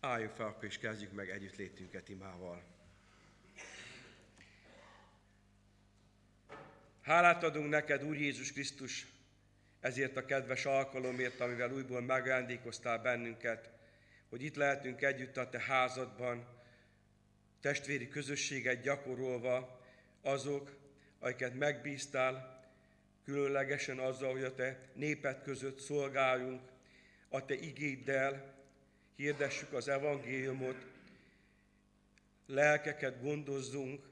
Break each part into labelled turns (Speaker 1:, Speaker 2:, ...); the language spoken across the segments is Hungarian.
Speaker 1: Álljunk fel, akkor is kezdjük meg együttlétünket imával. Hálát adunk neked, Úr Jézus Krisztus, ezért a kedves alkalomért, amivel újból megajándékoztál bennünket, hogy itt lehetünk együtt a te házadban, testvéri közösséget gyakorolva, azok, akiket megbíztál, különlegesen azzal, hogy a te néped között szolgáljunk, a te igéddel, hirdessük az evangéliumot, lelkeket gondozzunk,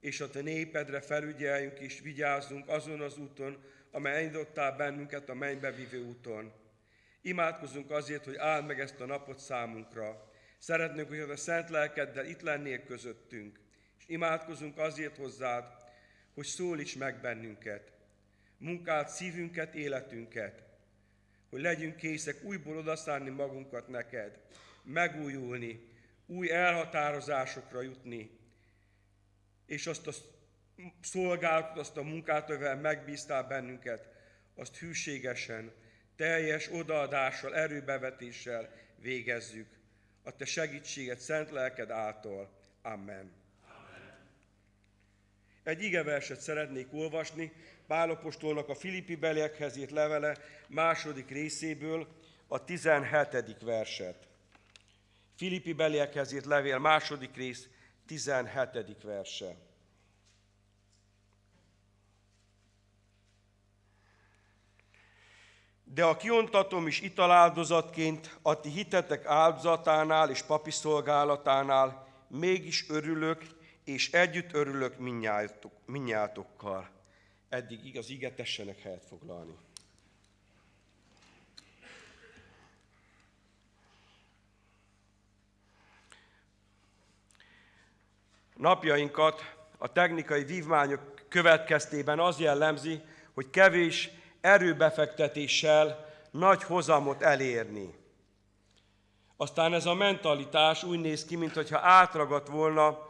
Speaker 1: és a te népedre felügyeljünk és vigyázzunk azon az úton, amely elindítottál bennünket a mennybe vívő úton. Imádkozunk azért, hogy áld meg ezt a napot számunkra. Szeretnénk, hogy a szent lelkeddel itt lennél közöttünk, és imádkozunk azért hozzád, hogy szólíts meg bennünket, munkált szívünket, életünket, hogy legyünk készek újból odaszánni magunkat neked, megújulni, új elhatározásokra jutni, és azt a szolgálatot, azt a munkát, amivel megbíztál bennünket, azt hűségesen, teljes odaadással, erőbevetéssel végezzük. A Te segítséget szent lelked által. Amen. Egy igeverset szeretnék olvasni, Pálapostolnak a Filippi beliekhez írt levele második részéből, a 17. verset. Filippi beliekhez írt levél második rész, 17. verse. De a kiontatom is italáldozatként a ti hitetek áldozatánál és papi szolgálatánál mégis örülök, és együtt örülök minnyátokkal. Eddig igaz, ige tessenek helyet foglalni. Napjainkat a technikai vívmányok következtében az jellemzi, hogy kevés erőbefektetéssel nagy hozamot elérni. Aztán ez a mentalitás úgy néz ki, mintha átragadt volna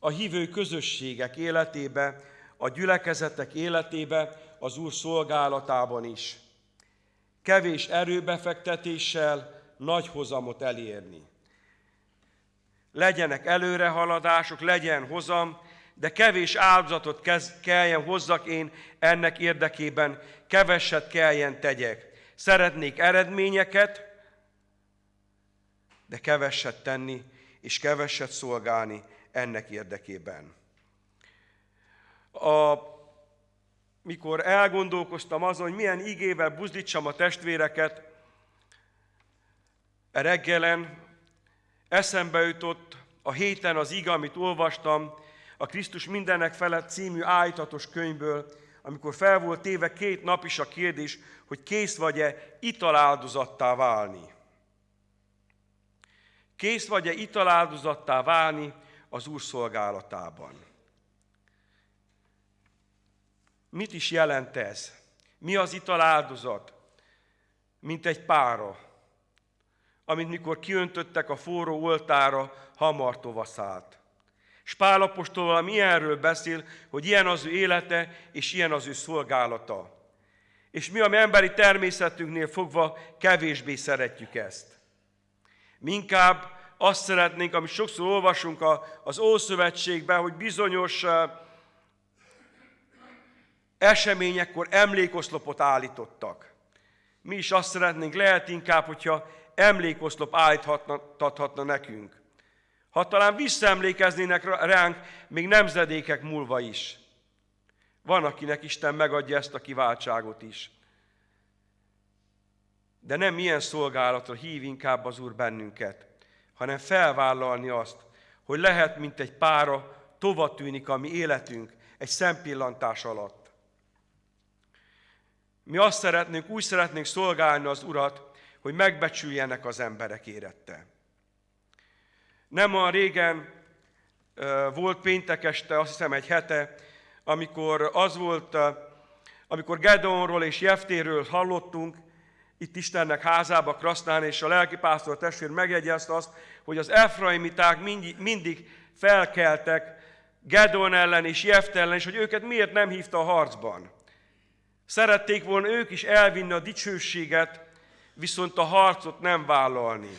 Speaker 1: a hívő közösségek életébe, a gyülekezetek életébe, az Úr szolgálatában is. Kevés erőbefektetéssel nagy hozamot elérni. Legyenek előrehaladások, legyen hozam, de kevés áldozatot kelljen hozzak én ennek érdekében, keveset kelljen tegyek. Szeretnék eredményeket, de keveset tenni, és keveset szolgálni ennek érdekében. A, mikor elgondolkoztam azon, hogy milyen igével buzdítsam a testvéreket, reggelen eszembe jutott a héten az iga, amit olvastam, a Krisztus mindenek felett című állítatos könyvből, amikor fel volt téve két nap is a kérdés, hogy kész vagy-e italáldozattá válni. Kész vagy-e italáldozattá válni az Úr szolgálatában. Mit is jelent ez? Mi az italáldozat? Mint egy pára, amit mikor kiöntöttek a forró oltára, hamar tovaszált. És Pál apostol valami ilyenről beszél, hogy ilyen az ő élete, és ilyen az ő szolgálata. És mi, ami emberi természetünknél fogva kevésbé szeretjük ezt. Mi azt szeretnénk, amit sokszor olvasunk az Ószövetségben, hogy bizonyos eseményekkor emlékoszlopot állítottak. Mi is azt szeretnénk, lehet inkább, hogyha emlékoszlop állíthatna nekünk ha talán visszaemlékeznének ránk még nemzedékek múlva is. Van, akinek Isten megadja ezt a kiváltságot is. De nem ilyen szolgálatra hív inkább az Úr bennünket, hanem felvállalni azt, hogy lehet, mint egy pára, tova tűnik a mi életünk egy szempillantás alatt. Mi azt szeretnénk, úgy szeretnénk szolgálni az Urat, hogy megbecsüljenek az emberek érette. Nem a régen volt péntek este, azt hiszem egy hete, amikor az volt, amikor Gedeonról és Jeftéről hallottunk, itt Istennek házába Krasznán, és a lelkipásztor testvér megjegyezte azt, hogy az Efraimiták mindig, mindig felkeltek Gedeon ellen és Jefte ellen, és hogy őket miért nem hívta a harcban. Szerették volna ők is elvinni a dicsőséget, viszont a harcot nem vállalni.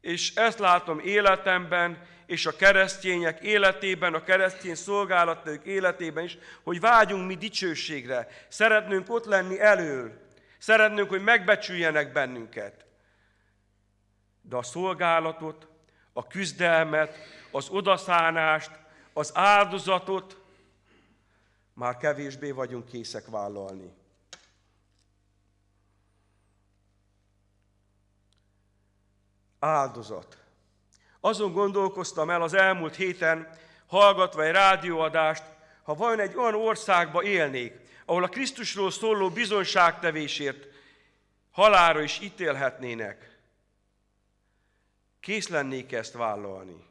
Speaker 1: És ezt látom életemben, és a keresztények életében, a keresztény szolgálatok életében is, hogy vágyunk mi dicsőségre. Szeretnünk ott lenni elől. Szeretnünk, hogy megbecsüljenek bennünket. De a szolgálatot, a küzdelmet, az odaszánást, az áldozatot már kevésbé vagyunk készek vállalni. Áldozat. Azon gondolkoztam el az elmúlt héten, hallgatva egy rádióadást, ha vajon egy olyan országba élnék, ahol a Krisztusról szóló bizonságtevésért halára is ítélhetnének, kész lennék ezt vállalni.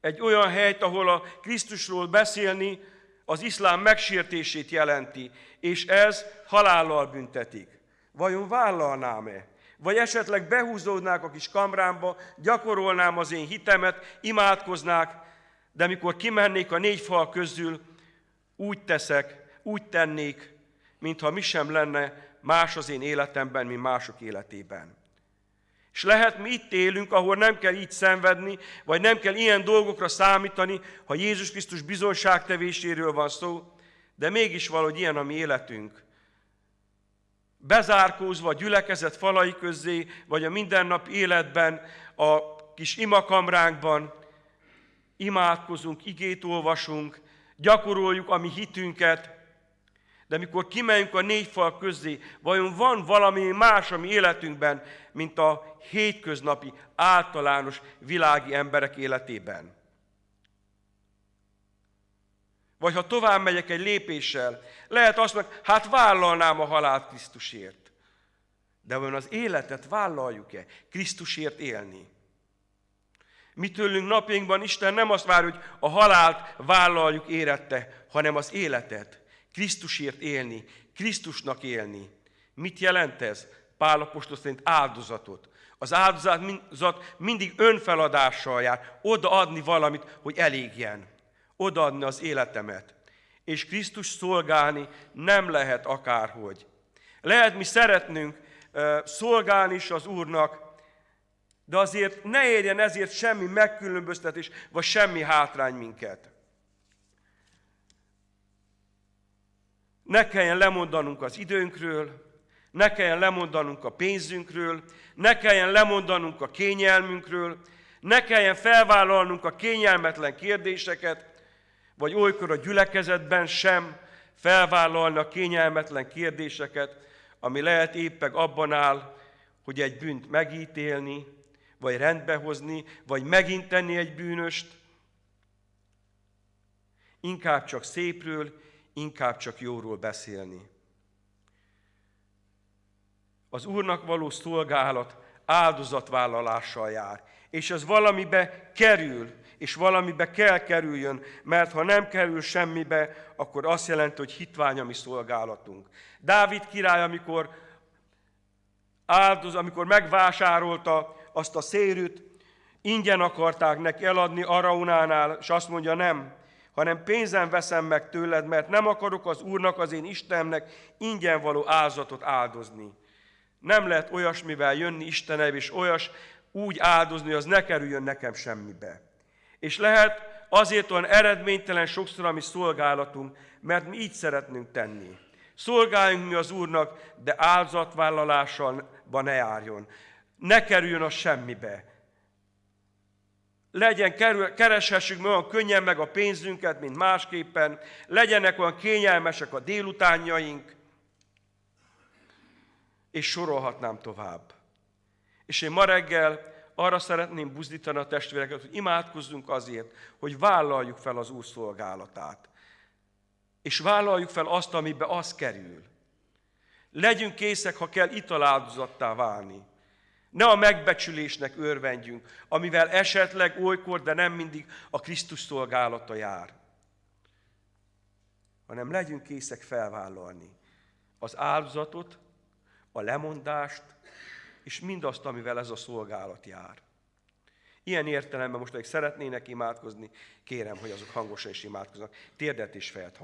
Speaker 1: Egy olyan helyt, ahol a Krisztusról beszélni az iszlám megsértését jelenti, és ez halállal büntetik. Vajon vállalnám-e? Vagy esetleg behúzódnák a kis kamrámba, gyakorolnám az én hitemet, imádkoznák, de mikor kimennék a négy fal közül, úgy teszek, úgy tennék, mintha mi sem lenne más az én életemben, mint mások életében. És lehet mi itt élünk, ahol nem kell így szenvedni, vagy nem kell ilyen dolgokra számítani, ha Jézus Krisztus bizonságtevéséről van szó, de mégis valahogy ilyen a mi életünk bezárkózva a gyülekezet falai közé, vagy a mindennap életben, a kis imakamránkban imádkozunk, igét olvasunk, gyakoroljuk a mi hitünket, de mikor kimegyünk a négy fal közé, vajon van valami más a mi életünkben, mint a hétköznapi, általános világi emberek életében? Vagy ha tovább megyek egy lépéssel, lehet azt mondani, hát vállalnám a halált Krisztusért. De vajon az életet vállaljuk-e Krisztusért élni? Mi tőlünk napjainkban Isten nem azt vár, hogy a halált vállaljuk érette, hanem az életet. Krisztusért élni, Krisztusnak élni. Mit jelent ez? Pálapostól szerint áldozatot. Az áldozat mindig önfeladással jár, odaadni valamit, hogy elégjen odaadni az életemet. És Krisztus szolgálni nem lehet akárhogy. Lehet mi szeretnünk szolgálni is az Úrnak, de azért ne érjen ezért semmi megkülönböztetés, vagy semmi hátrány minket. Ne kelljen lemondanunk az időnkről, ne kelljen lemondanunk a pénzünkről, ne kelljen lemondanunk a kényelmünkről, ne kelljen felvállalnunk a kényelmetlen kérdéseket, vagy olykor a gyülekezetben sem felvállalni a kényelmetlen kérdéseket, ami lehet éppeg abban áll, hogy egy bűnt megítélni, vagy rendbehozni, vagy megint tenni egy bűnöst. Inkább csak szépről, inkább csak jóról beszélni. Az Úrnak való szolgálat áldozatvállalással jár, és ez valamibe kerül, és valamibe kell kerüljön, mert ha nem kerül semmibe, akkor azt jelenti, hogy hitvány a mi szolgálatunk. Dávid király, amikor áldoz, amikor megvásárolta azt a szérűt, ingyen akarták neki eladni Araunánál, és azt mondja, nem, hanem pénzen veszem meg tőled, mert nem akarok az Úrnak, az én Istennek ingyen való áldozatot áldozni. Nem lehet olyasmivel jönni Istenev, és olyas úgy áldozni, hogy az ne kerüljön nekem semmibe. És lehet azért olyan eredménytelen sokszor a mi szolgálatunk, mert mi így szeretnünk tenni. Szolgáljunk mi az Úrnak, de áldozatvállalással ne járjon. Ne kerüljön a semmibe. Legyen, kereshessük olyan könnyen meg a pénzünket, mint másképpen. Legyenek olyan kényelmesek a délutánjaink. És sorolhatnám tovább. És én ma reggel arra szeretném buzdítani a testvéreket, hogy imádkozzunk azért, hogy vállaljuk fel az Úr szolgálatát. És vállaljuk fel azt, amiben az kerül. Legyünk készek, ha kell italáldozattá válni. Ne a megbecsülésnek örvendjünk, amivel esetleg olykor, de nem mindig a Krisztus szolgálata jár. Hanem legyünk készek felvállalni az áldozatot, a lemondást, és mindazt, amivel ez a szolgálat jár. Ilyen értelemben most, akik szeretnének imádkozni, kérem, hogy azok hangosan is imádkoznak. Térdet és felt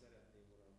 Speaker 2: szeretném, Uram,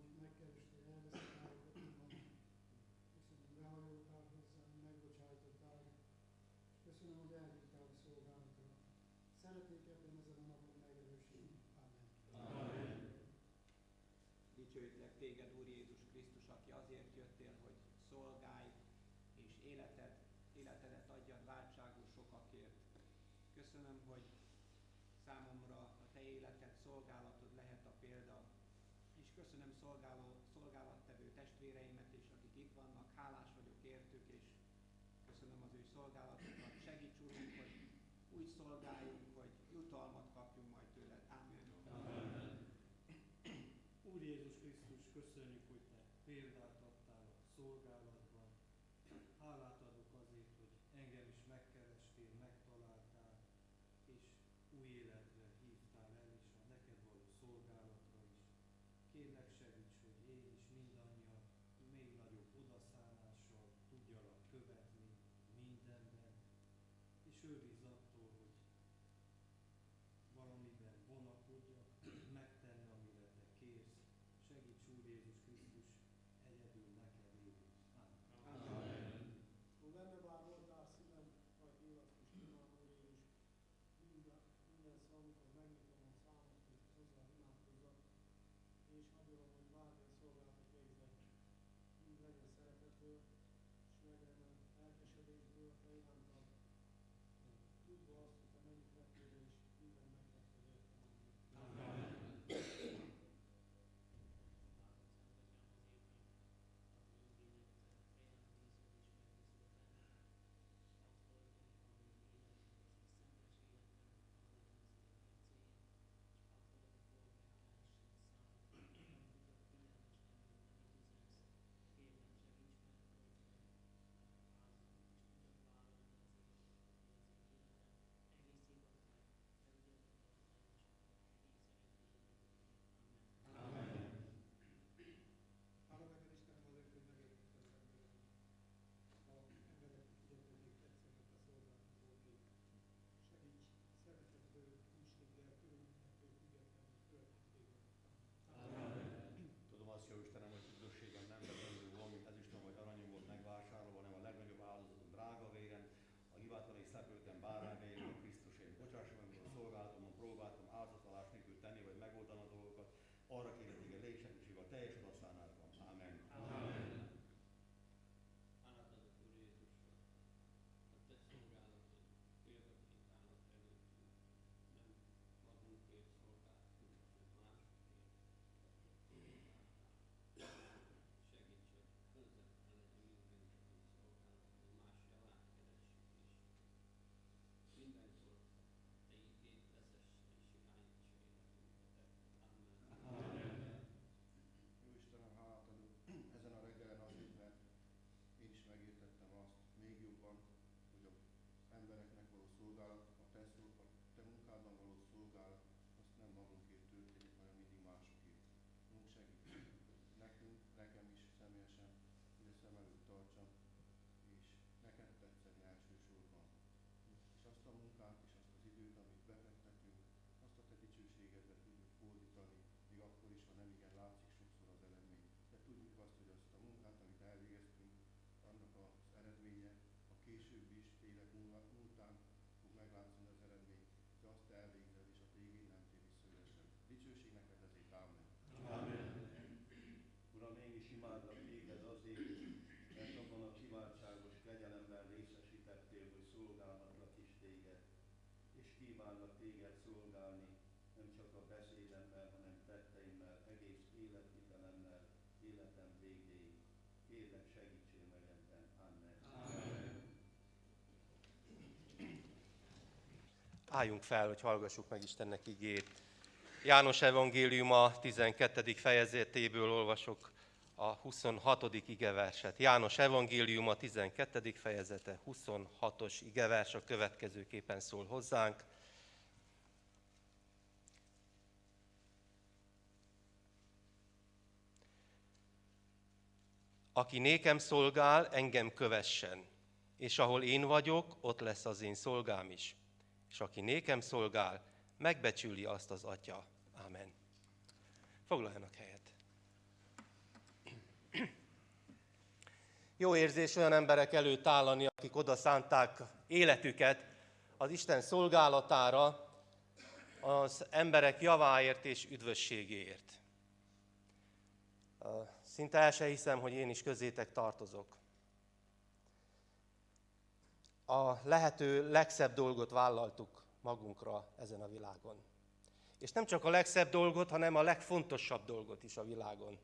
Speaker 2: hogy
Speaker 3: megkerestél,
Speaker 4: elveszett állapotban, köszönöm, behajoltál hozzám, megbocsájtottál, és köszönöm, hogy elhívtál a szolgálatról. Szeretnék ebben ezen a napon megerősíteni. Amen. Amen.
Speaker 5: Dicsőítlek téged, Úr Jézus Krisztus, aki azért jöttél, hogy szolgálj és életed, életedet adjad váltságú sokakért. Köszönöm, hogy szolgáló, szolgálattevő testvéreimet is, akik itt vannak. Hálás vagyok értük, és köszönöm az ő
Speaker 4: szolgálatot,
Speaker 6: two of. Yes.
Speaker 7: Álljunk fel, hogy hallgassuk meg Istennek igét. János evangéliuma 12. fejezetéből olvasok a 26. igeverset. János evangéliuma 12. fejezete 26-os igevers a következőképpen szól hozzánk. Aki nékem szolgál, engem kövessen, és ahol én vagyok, ott lesz az én szolgám is. És aki nékem szolgál, megbecsüli azt az Atya. Amen. Foglaljanak helyet. Jó érzés olyan emberek előtt állani, akik oda szánták életüket az Isten szolgálatára, az emberek javáért és üdvösségéért. Szinte el se hiszem, hogy én is közétek tartozok. A lehető legszebb dolgot vállaltuk magunkra ezen a világon. És nem csak a legszebb dolgot, hanem a legfontosabb dolgot is a világon.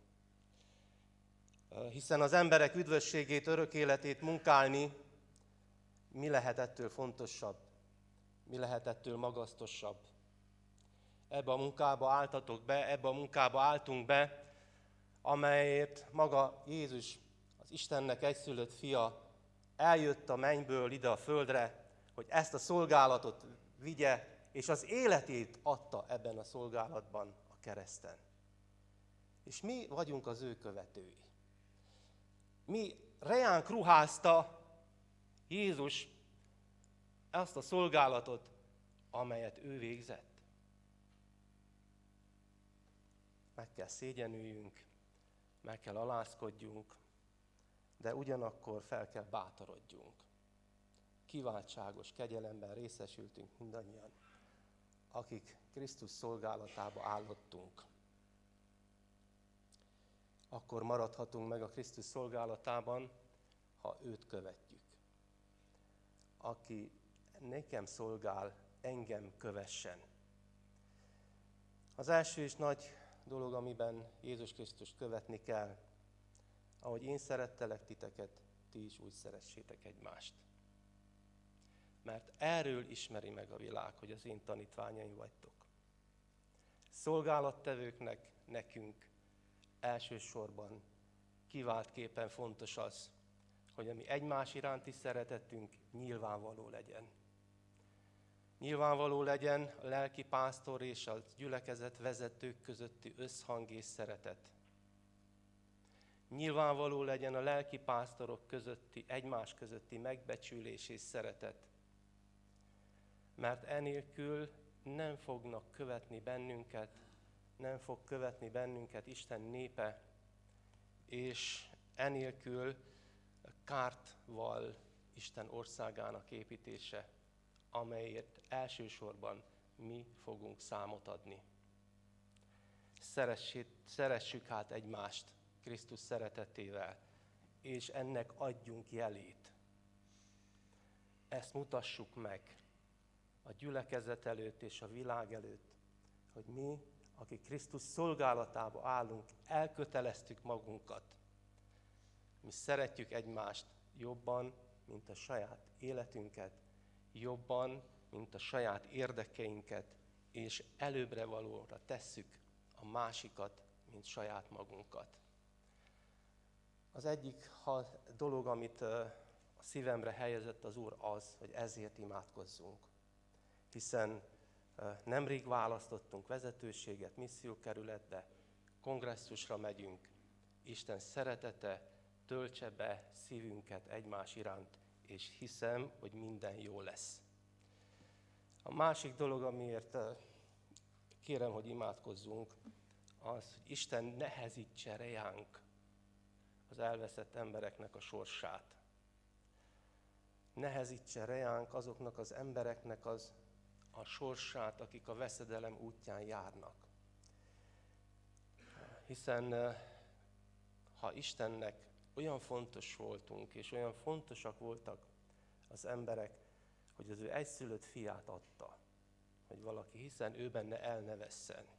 Speaker 7: Hiszen az emberek üdvösségét, örök életét munkálni, mi lehet ettől fontosabb? Mi lehet ettől magasztosabb? Ebbe a munkába álltatok be, ebbe a munkába álltunk be, amelyért maga Jézus, az Istennek egyszülött fia, eljött a mennyből ide a földre, hogy ezt a szolgálatot vigye, és az életét adta ebben a szolgálatban a kereszten. És mi vagyunk az ő követői. Mi reánk ruházta Jézus ezt a szolgálatot, amelyet ő végzett. Meg kell szégyenüljünk, meg kell alázkodjunk, de ugyanakkor fel kell bátorodjunk. Kiváltságos kegyelemben részesültünk mindannyian, akik Krisztus szolgálatába állottunk. Akkor maradhatunk meg a Krisztus szolgálatában, ha őt követjük. Aki nekem szolgál, engem kövessen. Az első és nagy dolog, amiben Jézus Krisztust követni kell, ahogy én szerettelek titeket, ti is úgy szeressétek egymást. Mert erről ismeri meg a világ, hogy az én tanítványaim vagytok. Szolgálattevőknek, nekünk elsősorban kiváltképpen fontos az, hogy a mi egymás iránti szeretetünk nyilvánvaló legyen. Nyilvánvaló legyen a lelki pásztor és a gyülekezet vezetők közötti összhang és szeretet. Nyilvánvaló legyen a lelki pásztorok közötti, egymás közötti megbecsülés és szeretet. Mert enélkül nem fognak követni bennünket, nem fog követni bennünket Isten népe, és enélkül kárt val Isten országának építése amelyért elsősorban mi fogunk számot adni. Szeressét, szeressük hát egymást Krisztus szeretetével, és ennek adjunk jelét. Ezt mutassuk meg a gyülekezet előtt és a világ előtt, hogy mi, akik Krisztus szolgálatába állunk, elköteleztük magunkat. Mi szeretjük egymást jobban, mint a saját életünket, jobban, mint a saját érdekeinket, és előbbre valóra tesszük a másikat, mint saját magunkat. Az egyik dolog, amit a szívemre helyezett az Úr az, hogy ezért imádkozzunk. Hiszen nemrég választottunk vezetőséget, missziókerületbe, kongresszusra megyünk. Isten szeretete töltse be szívünket egymás iránt, és hiszem, hogy minden jó lesz. A másik dolog, amiért kérem, hogy imádkozzunk, az, hogy Isten nehezítse rejánk az elveszett embereknek a sorsát. Nehezítse rejánk azoknak az embereknek az a sorsát, akik a veszedelem útján járnak. Hiszen ha Istennek olyan fontos voltunk, és olyan fontosak voltak az emberek, hogy az ő egyszülött fiát adta, hogy valaki, hiszen ő benne el.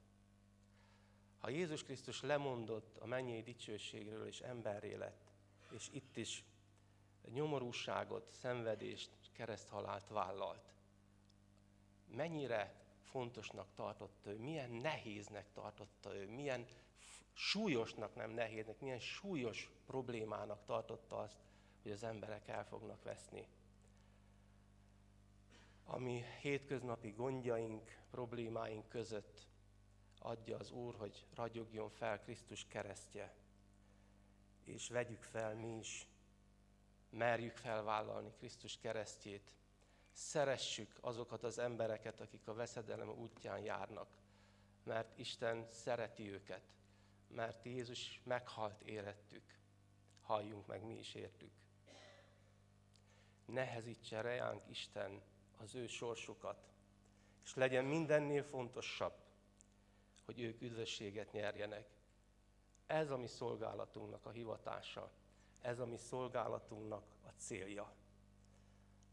Speaker 7: Ha Jézus Krisztus lemondott a mennyei dicsőségről és emberré lett, és itt is nyomorúságot, szenvedést, kereszthalált vállalt, mennyire fontosnak tartotta ő, milyen nehéznek tartotta ő, milyen súlyosnak, nem nehéznek, milyen súlyos problémának tartotta azt, hogy az emberek el fognak veszni. Ami hétköznapi gondjaink, problémáink között adja az Úr, hogy ragyogjon fel Krisztus keresztje, és vegyük fel mi is, merjük felvállalni Krisztus keresztjét, szeressük azokat az embereket, akik a veszedelem útján járnak, mert Isten szereti őket, mert Jézus meghalt érettük, halljunk meg mi is értük. Nehezítse rejánk Isten az ő sorsukat, és legyen mindennél fontosabb, hogy ők üdvösséget nyerjenek. Ez a mi szolgálatunknak a hivatása, ez a mi szolgálatunknak a célja.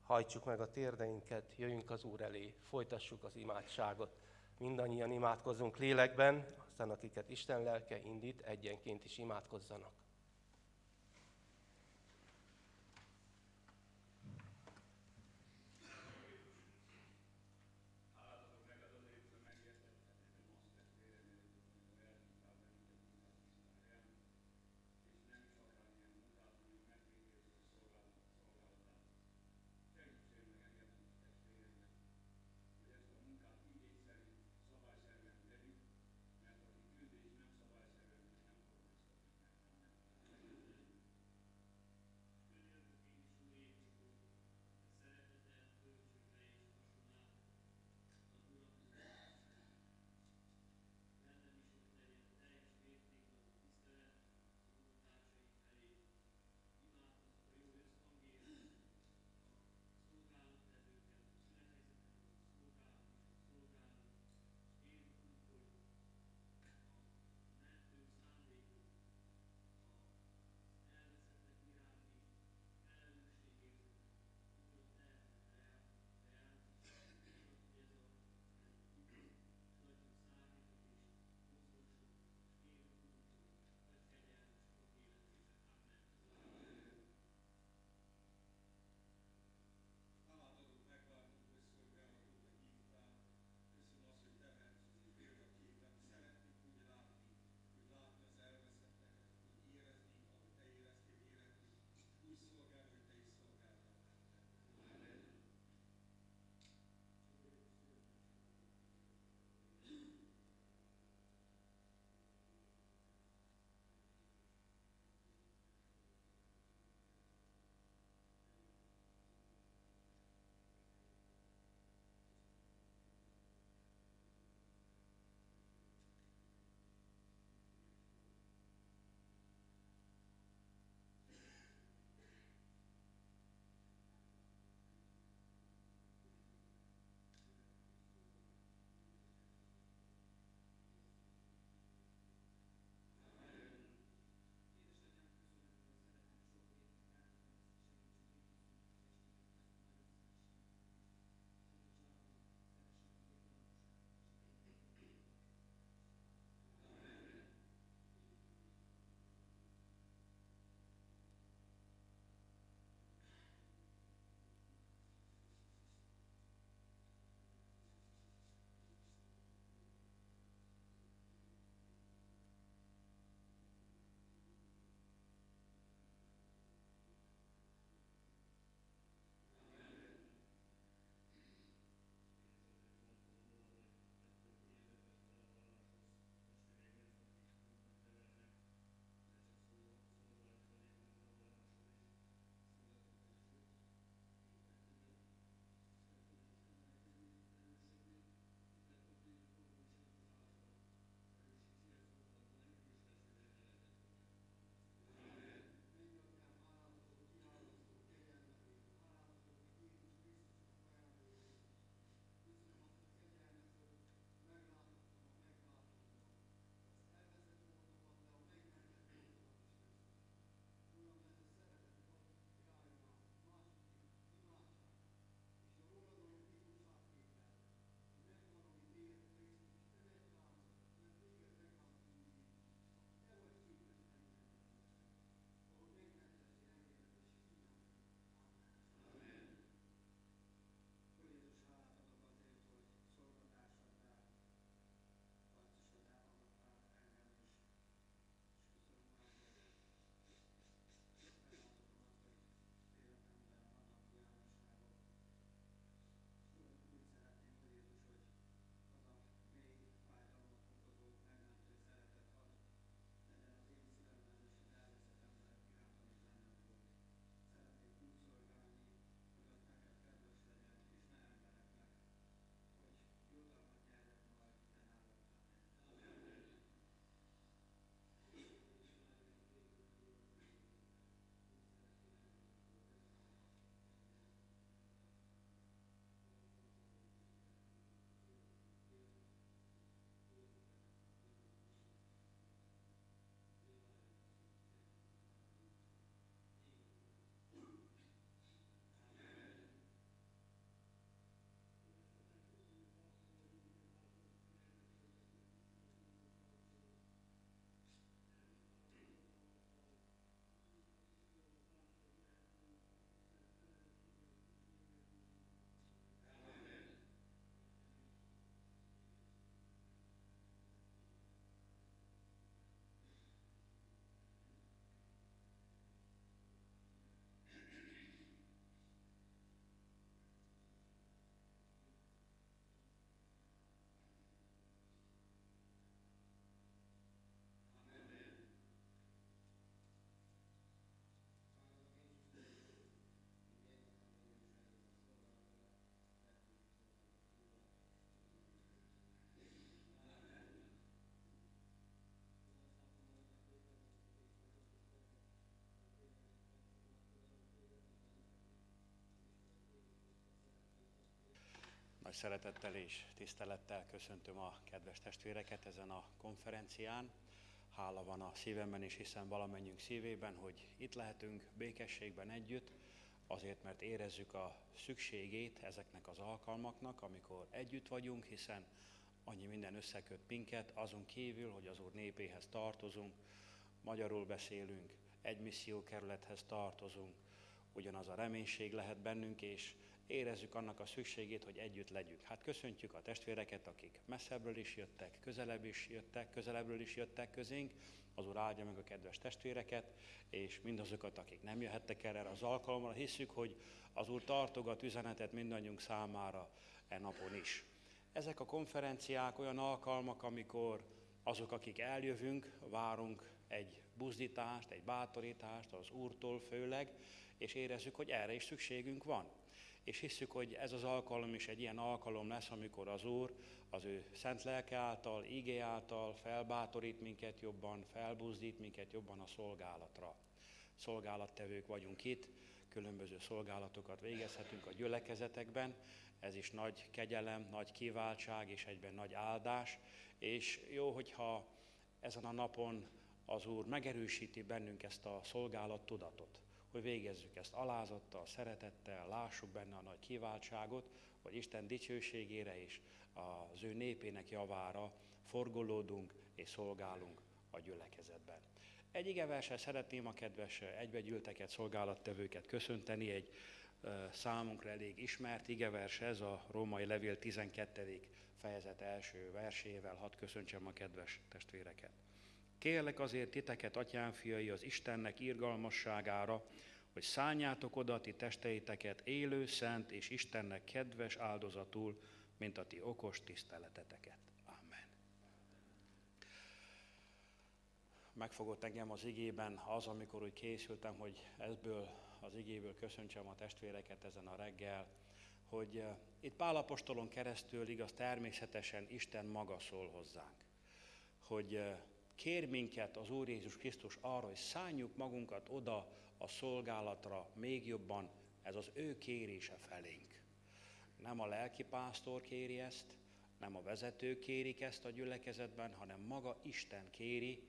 Speaker 7: Hajtsuk meg a térdeinket, jöjjünk az Úr elé, folytassuk az imádságot. Mindannyian imádkozunk lélekben, aztán akiket Isten lelke indít, egyenként is imádkozzanak.
Speaker 8: Szeretettel és tisztelettel köszöntöm a kedves testvéreket ezen a konferencián. Hála van a szívemben és hiszen valamennyünk szívében, hogy itt lehetünk békességben együtt, azért, mert érezzük a szükségét ezeknek az alkalmaknak, amikor együtt vagyunk, hiszen annyi minden összeköt minket, azon kívül, hogy az Úr népéhez tartozunk, magyarul beszélünk, egy missziókerülethez tartozunk, ugyanaz a reménység lehet bennünk, és érezzük annak a szükségét, hogy együtt legyünk. Hát köszöntjük a testvéreket, akik messzebbről is jöttek, közelebb is jöttek, közelebbről is jöttek közénk. Az Úr áldja meg a kedves testvéreket, és mindazokat, akik nem jöhettek erre az alkalomra. Hiszük, hogy az Úr tartogat üzenetet mindannyiunk számára e napon is. Ezek a konferenciák olyan alkalmak, amikor azok, akik eljövünk, várunk egy buzdítást, egy bátorítást az Úrtól főleg, és érezzük, hogy erre is szükségünk van és hisszük, hogy ez az alkalom is egy ilyen alkalom lesz, amikor az Úr az ő szent lelke által, ígé által felbátorít minket jobban, felbuzdít minket jobban a szolgálatra. Szolgálattevők vagyunk itt, különböző szolgálatokat végezhetünk a gyülekezetekben, ez is nagy kegyelem, nagy kiváltság és egyben nagy áldás, és jó, hogyha ezen a napon az Úr megerősíti bennünk ezt a szolgálat tudatot hogy végezzük ezt alázattal, szeretettel, lássuk benne a nagy kiváltságot, hogy Isten dicsőségére és az ő népének javára forgolódunk és szolgálunk a gyülekezetben. Egy igeversen szeretném a kedves egybegyűlteket, szolgálattevőket köszönteni, egy számunkra elég ismert igevers ez a római levél 12. fejezet első versével, hadd köszöntsem a kedves testvéreket. Kérlek azért titeket, atyám fiai, az Istennek irgalmasságára, hogy szálljátok oda ti testeiteket élő, szent és Istennek kedves áldozatul, mint a ti okos tiszteleteteket. Amen. Megfogott engem az igében az, amikor úgy készültem, hogy ebből az igéből köszöntsem a testvéreket ezen a reggel, hogy eh, itt Pálapostolon keresztül igaz természetesen Isten maga szól hozzánk. Hogy eh, kér minket az Úr Jézus Krisztus arra, hogy szálljuk magunkat oda a szolgálatra még jobban, ez az ő kérése felénk. Nem a lelkipásztor kéri ezt, nem a vezetők kérik ezt a gyülekezetben, hanem maga Isten kéri,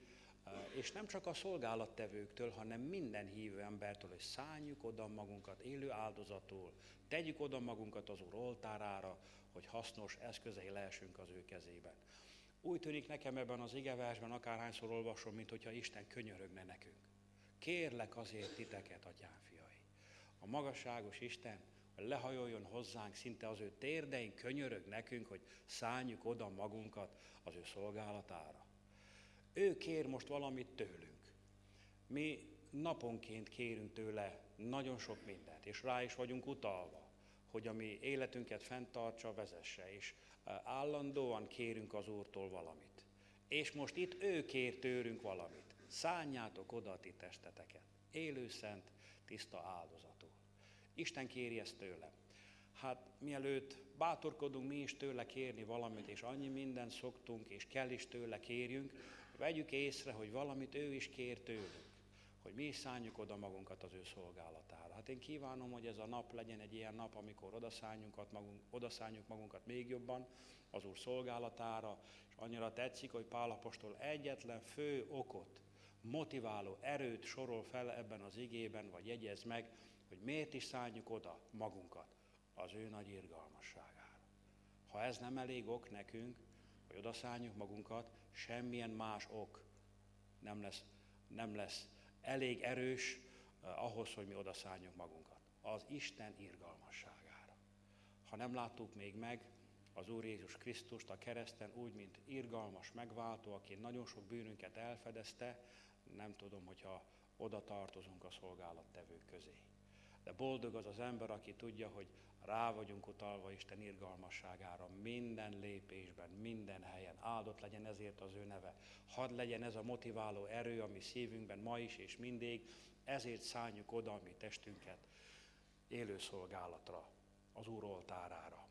Speaker 8: és nem csak a szolgálattevőktől, hanem minden hívő embertől, hogy szálljuk oda magunkat élő áldozatul, tegyük oda magunkat az Úr oltárára, hogy hasznos eszközei lehessünk az ő kezében. Úgy tűnik nekem ebben az igeversben, akárhányszor olvasom, mint hogyha Isten könyörögne nekünk. Kérlek azért titeket, atyám fiai. A magasságos Isten lehajoljon hozzánk, szinte az ő térdein könyörög nekünk, hogy szálljuk oda magunkat az ő szolgálatára. Ő kér most valamit tőlünk. Mi naponként kérünk tőle nagyon sok mindent, és rá is vagyunk utalva, hogy a mi életünket fenntartsa, vezesse, és állandóan kérünk az Úrtól valamit. És most itt ő kér tőlünk valamit. Szálljátok oda a ti testeteket. Élő szent, tiszta áldozatul. Isten kéri ezt tőlem. Hát mielőtt bátorkodunk mi is tőle kérni valamit, és annyi mindent szoktunk, és kell is tőle kérjünk, vegyük észre, hogy valamit ő is kér tőlünk, hogy mi is szálljuk oda magunkat az ő szolgálatára. Hát én kívánom, hogy ez a nap legyen egy ilyen nap, amikor odaszálljuk magunk, odaszálljuk magunkat még jobban az Úr szolgálatára, és annyira tetszik, hogy Pálapostól egyetlen fő okot, motiváló erőt sorol fel ebben az igében, vagy jegyez meg, hogy miért is szálljuk oda magunkat az ő nagy irgalmasságára. Ha ez nem elég ok nekünk, hogy odaszálljuk magunkat, semmilyen más ok nem lesz, nem lesz elég erős ahhoz, hogy mi odaszálljuk magunkat. Az Isten irgalmasságára. Ha nem láttuk még meg az Úr Jézus Krisztust a kereszten úgy, mint irgalmas megváltó, aki nagyon sok bűnünket elfedezte, nem tudom, hogyha oda tartozunk a szolgálattevők közé. De boldog az az ember, aki tudja, hogy rá vagyunk utalva Isten irgalmasságára minden lépésben, minden helyen. Áldott legyen ezért az ő neve. Hadd legyen ez a motiváló erő, ami szívünkben ma is és mindig, ezért szálljuk oda a mi testünket élő szolgálatra, az Úr oltárára.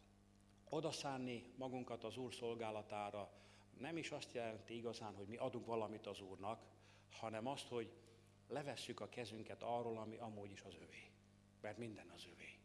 Speaker 8: Oda szánni magunkat az Úr szolgálatára nem is azt jelenti igazán, hogy mi adunk valamit az Úrnak, hanem azt, hogy levesszük a kezünket arról, ami amúgy is az övé. Mert minden az övé.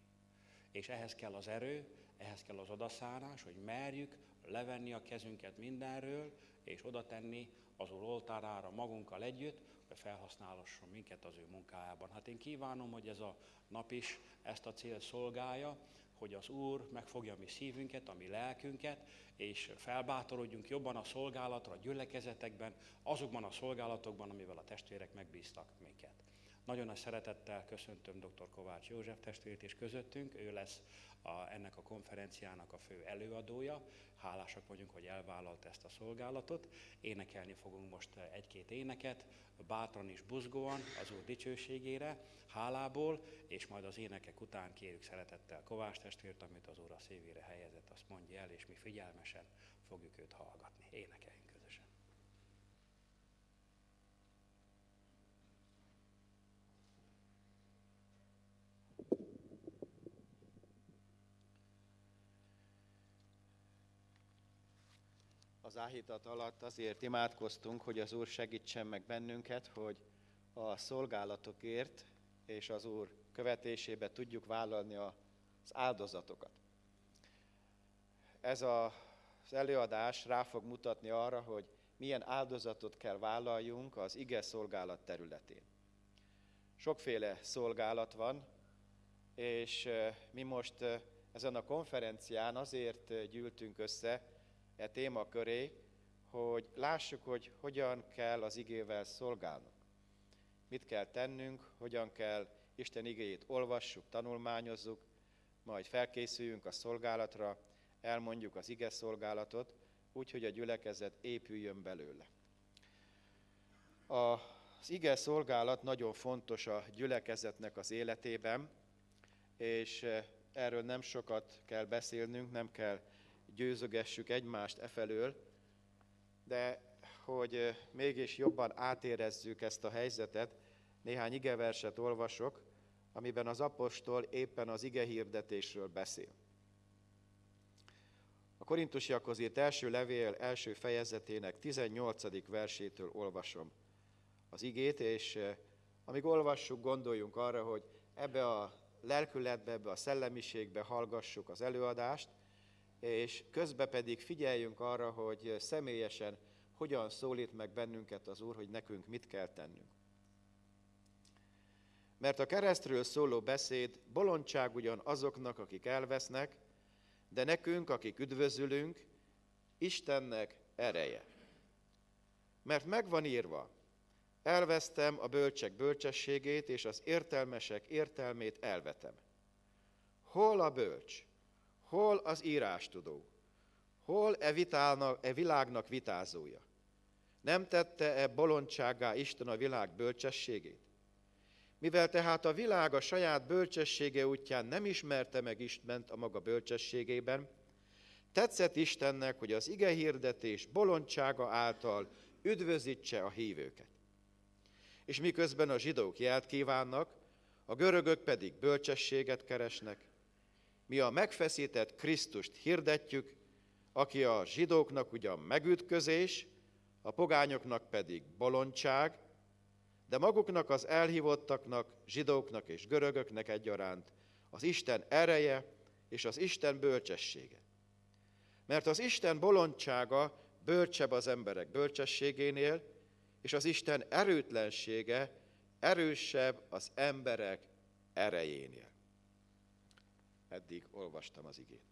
Speaker 8: És ehhez kell az erő, ehhez kell az odaszárás, hogy merjük levenni a kezünket mindenről, és oda tenni az Úr oltárára magunkkal együtt, felhasználhasson minket az ő munkájában. Hát én kívánom, hogy ez a nap is ezt a cél szolgálja, hogy az Úr megfogja mi szívünket, a mi lelkünket, és felbátorodjunk jobban a szolgálatra, a gyülekezetekben, azokban a szolgálatokban, amivel a testvérek megbíztak minket. Nagyon nagy szeretettel köszöntöm dr. Kovács József testvért is közöttünk, ő lesz a, ennek a konferenciának a fő előadója. Hálásak vagyunk, hogy elvállalt ezt a szolgálatot. Énekelni fogunk most egy-két éneket, bátran és buzgóan az Úr dicsőségére, hálából, és majd az énekek után kérjük szeretettel Kovács testvért, amit az Úr a szívére helyezett, azt mondja el, és mi figyelmesen fogjuk őt hallgatni. Énekeljünk.
Speaker 9: Az áhítat alatt azért imádkoztunk, hogy az Úr segítsen meg bennünket, hogy a szolgálatokért és az Úr követésébe tudjuk vállalni az áldozatokat. Ez a, az előadás rá fog mutatni arra, hogy milyen áldozatot kell vállaljunk az ige szolgálat területén. Sokféle szolgálat van, és mi most ezen a konferencián azért gyűltünk össze, e témaköré, hogy lássuk, hogy hogyan kell az igével szolgálnunk. Mit kell tennünk, hogyan kell Isten igéjét olvassuk, tanulmányozzuk, majd felkészüljünk a szolgálatra, elmondjuk az ige szolgálatot, úgy, hogy a gyülekezet épüljön belőle. Az ige szolgálat nagyon fontos a gyülekezetnek az életében, és erről nem sokat kell beszélnünk, nem kell győzögessük egymást e felől, de hogy mégis jobban átérezzük ezt a helyzetet, néhány igeverset olvasok, amiben az apostol éppen az ige hirdetésről beszél. A korintusiakhoz írt első levél első fejezetének 18. versétől olvasom az igét, és amíg olvassuk, gondoljunk arra, hogy ebbe a lelkületbe, ebbe a szellemiségbe hallgassuk az előadást, és közben pedig figyeljünk arra, hogy személyesen hogyan szólít meg bennünket az Úr, hogy nekünk mit kell tennünk. Mert a keresztről szóló beszéd bolondság ugyan azoknak, akik elvesznek, de nekünk, akik üdvözülünk, Istennek ereje. Mert megvan írva, elvesztem a bölcsek bölcsességét, és az értelmesek értelmét elvetem. Hol a bölcs? Hol az írástudó? Hol e, vitálnak, e világnak vitázója? Nem tette-e bolondságá Isten a világ bölcsességét? Mivel tehát a világ a saját bölcsessége útján nem ismerte meg Istent a maga bölcsességében, tetszett Istennek, hogy az ige hirdetés bolondsága által üdvözítse a hívőket. És miközben a zsidók jelt kívánnak, a görögök pedig bölcsességet keresnek, mi a megfeszített Krisztust hirdetjük, aki a zsidóknak ugyan megütközés, a pogányoknak pedig bolondság, de maguknak az elhívottaknak, zsidóknak és görögöknek egyaránt az Isten ereje és az Isten bölcsessége. Mert az Isten bolondsága bölcsebb az emberek bölcsességénél, és az Isten erőtlensége erősebb az emberek erejénél eddig olvastam az igét.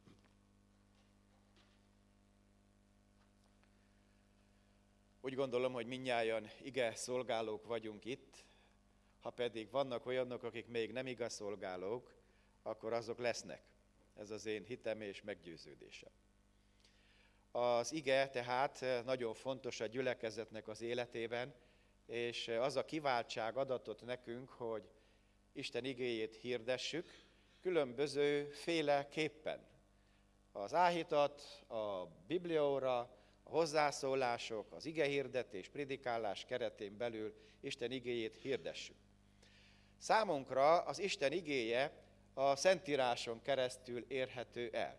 Speaker 9: Úgy gondolom, hogy minnyáján ige szolgálók vagyunk itt, ha pedig vannak olyanok, akik még nem igaz szolgálók, akkor azok lesznek. Ez az én hitem és meggyőződésem. Az ige tehát nagyon fontos a gyülekezetnek az életében, és az a kiváltság adatot nekünk, hogy Isten igéjét hirdessük, különböző féleképpen. Az áhítat, a biblióra, a hozzászólások, az igehirdetés, predikálás keretén belül Isten igéjét hirdessük. Számunkra az Isten igéje a Szentíráson keresztül érhető el.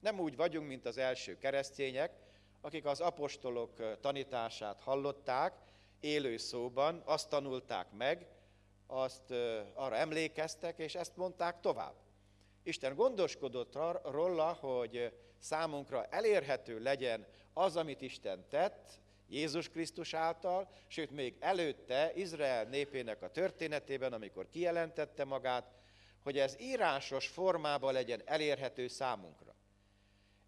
Speaker 9: Nem úgy vagyunk, mint az első keresztények, akik az apostolok tanítását hallották, élő szóban, azt tanulták meg, azt arra emlékeztek, és ezt mondták tovább. Isten gondoskodott róla, hogy számunkra elérhető legyen az, amit Isten tett, Jézus Krisztus által, sőt még előtte Izrael népének a történetében, amikor kijelentette magát, hogy ez írásos formában legyen elérhető számunkra.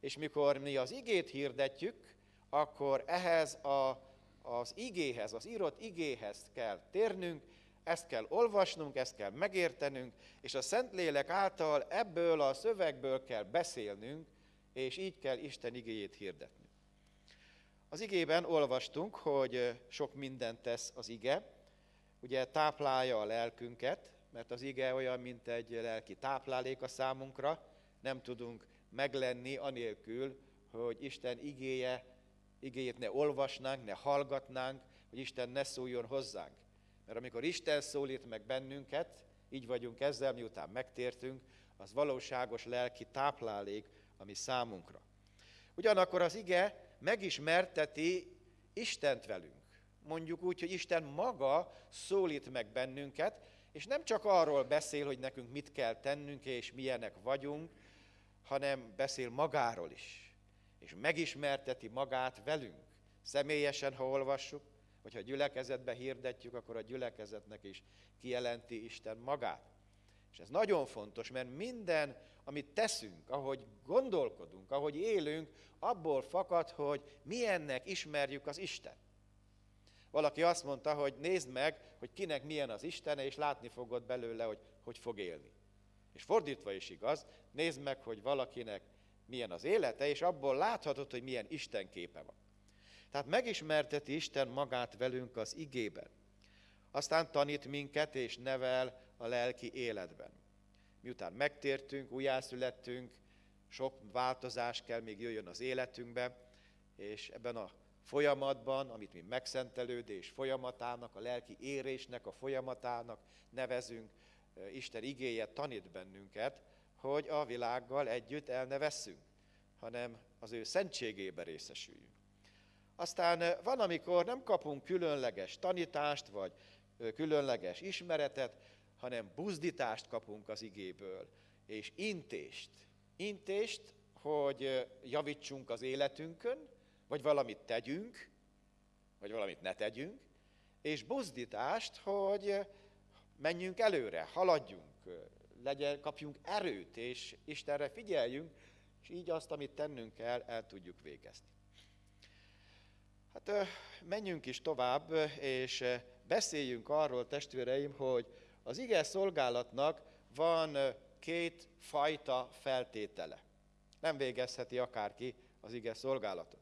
Speaker 9: És mikor mi az igét hirdetjük, akkor ehhez a, az igéhez, az írott igéhez kell térnünk, ezt kell olvasnunk, ezt kell megértenünk, és a Szentlélek által ebből a szövegből kell beszélnünk, és így kell Isten igéjét hirdetni. Az igében olvastunk, hogy sok mindent tesz az ige, ugye táplálja a lelkünket, mert az ige olyan, mint egy lelki táplálék a számunkra, nem tudunk meglenni anélkül, hogy Isten igéje, igéjét ne olvasnánk, ne hallgatnánk, hogy Isten ne szóljon hozzánk. Mert amikor Isten szólít meg bennünket, így vagyunk ezzel, miután megtértünk, az valóságos lelki táplálék, ami számunkra. Ugyanakkor az ige megismerteti Istent velünk. Mondjuk úgy, hogy Isten maga szólít meg bennünket, és nem csak arról beszél, hogy nekünk mit kell tennünk, és milyenek vagyunk, hanem beszél magáról is. És megismerteti magát velünk. Személyesen, ha olvassuk, vagy ha gyülekezetbe hirdetjük, akkor a gyülekezetnek is kijelenti Isten magát. És ez nagyon fontos, mert minden, amit teszünk, ahogy gondolkodunk, ahogy élünk, abból fakad, hogy milyennek ismerjük az Isten. Valaki azt mondta, hogy nézd meg, hogy kinek milyen az Istene, és látni fogod belőle, hogy hogy fog élni. És fordítva is igaz, nézd meg, hogy valakinek milyen az élete, és abból láthatod, hogy milyen Isten képe van. Tehát megismerteti Isten magát velünk az igében. Aztán tanít minket és nevel a lelki életben. Miután megtértünk, újjászülettünk, sok változás kell még jöjjön az életünkbe, és ebben a folyamatban, amit mi megszentelődés folyamatának, a lelki érésnek a folyamatának nevezünk, Isten igéje tanít bennünket, hogy a világgal együtt el ne vesszünk, hanem az ő szentségébe részesüljünk. Aztán van, amikor nem kapunk különleges tanítást, vagy különleges ismeretet, hanem buzdítást kapunk az igéből, és intést. Intést, hogy javítsunk az életünkön, vagy valamit tegyünk, vagy valamit ne tegyünk, és buzdítást, hogy menjünk előre, haladjunk, legyen, kapjunk erőt, és Istenre figyeljünk, és így azt, amit tennünk kell, el tudjuk végezni. Hát menjünk is tovább, és beszéljünk arról, testvéreim, hogy az ige szolgálatnak van két fajta feltétele. Nem végezheti akárki az ige szolgálatot.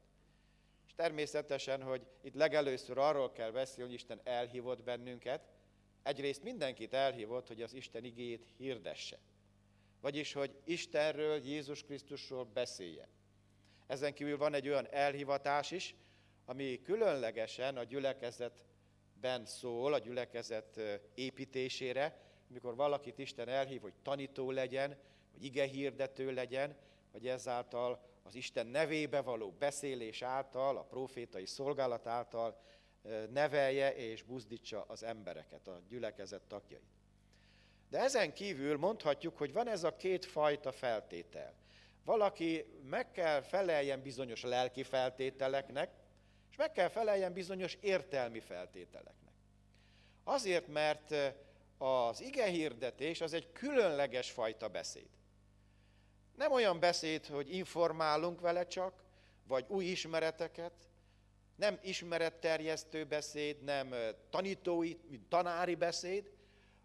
Speaker 9: És természetesen, hogy itt legelőször arról kell beszélni, hogy Isten elhívott bennünket, egyrészt mindenkit elhívott, hogy az Isten igéjét hirdesse. Vagyis, hogy Istenről, Jézus Krisztusról beszéljen. Ezen kívül van egy olyan elhivatás is, ami különlegesen a gyülekezetben szól, a gyülekezet építésére, amikor valakit Isten elhív, hogy tanító legyen, hogy ige hirdető legyen, vagy ezáltal az Isten nevébe való beszélés által, a profétai szolgálat által nevelje és buzdítsa az embereket, a gyülekezet tagjait. De ezen kívül mondhatjuk, hogy van ez a két fajta feltétel. Valaki meg kell feleljen bizonyos lelki feltételeknek, és meg kell feleljen bizonyos értelmi feltételeknek. Azért, mert az ige hirdetés az egy különleges fajta beszéd. Nem olyan beszéd, hogy informálunk vele csak, vagy új ismereteket, nem ismeretterjesztő beszéd, nem tanítói, tanári beszéd,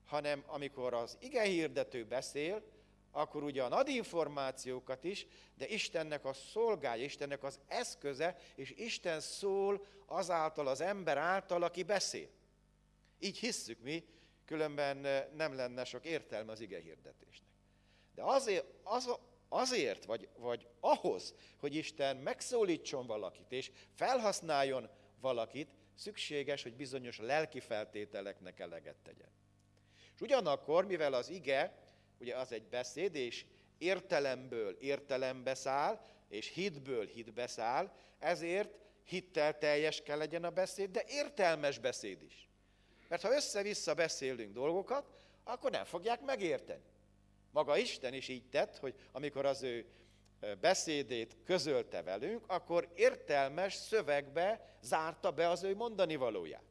Speaker 9: hanem amikor az ige hirdető beszél, akkor ugyan ad információkat is, de Istennek a szolgája, Istennek az eszköze, és Isten szól azáltal az ember által, aki beszél. Így hisszük mi, különben nem lenne sok értelme az ige hirdetésnek. De azért, az, azért vagy, vagy ahhoz, hogy Isten megszólítson valakit, és felhasználjon valakit, szükséges, hogy bizonyos lelki feltételeknek eleget tegyen. És ugyanakkor, mivel az ige ugye az egy beszéd, és értelemből értelembe száll, és hitből hitbe száll, ezért hittel teljes kell legyen a beszéd, de értelmes beszéd is. Mert ha össze-vissza beszélünk dolgokat, akkor nem fogják megérteni. Maga Isten is így tett, hogy amikor az ő beszédét közölte velünk, akkor értelmes szövegbe zárta be az ő mondani valóját.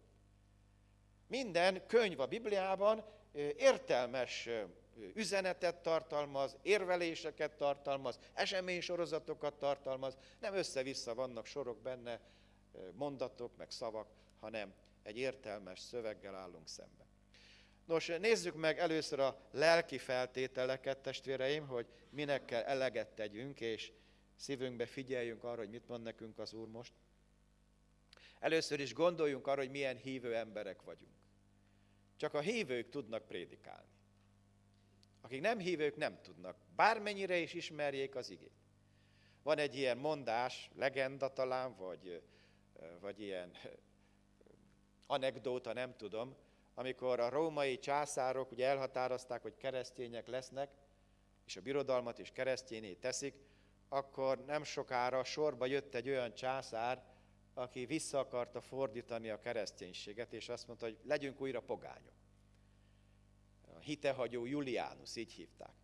Speaker 9: Minden könyv a Bibliában értelmes üzenetet tartalmaz, érveléseket tartalmaz, eseménysorozatokat tartalmaz, nem össze-vissza vannak sorok benne, mondatok, meg szavak, hanem egy értelmes szöveggel állunk szemben. Nos, nézzük meg először a lelki feltételeket, testvéreim, hogy minek kell eleget tegyünk, és szívünkbe figyeljünk arra, hogy mit mond nekünk az Úr most. Először is gondoljunk arra, hogy milyen hívő emberek vagyunk. Csak a hívők tudnak prédikálni. Akik nem hívők, nem tudnak, bármennyire is ismerjék az igét. Van egy ilyen mondás, legenda talán, vagy, vagy ilyen anekdóta, nem tudom, amikor a római császárok ugye elhatározták, hogy keresztények lesznek, és a birodalmat is keresztényé teszik, akkor nem sokára sorba jött egy olyan császár, aki vissza akarta fordítani a kereszténységet, és azt mondta, hogy legyünk újra pogányok. Hitehagyó Juliánus, így hívták.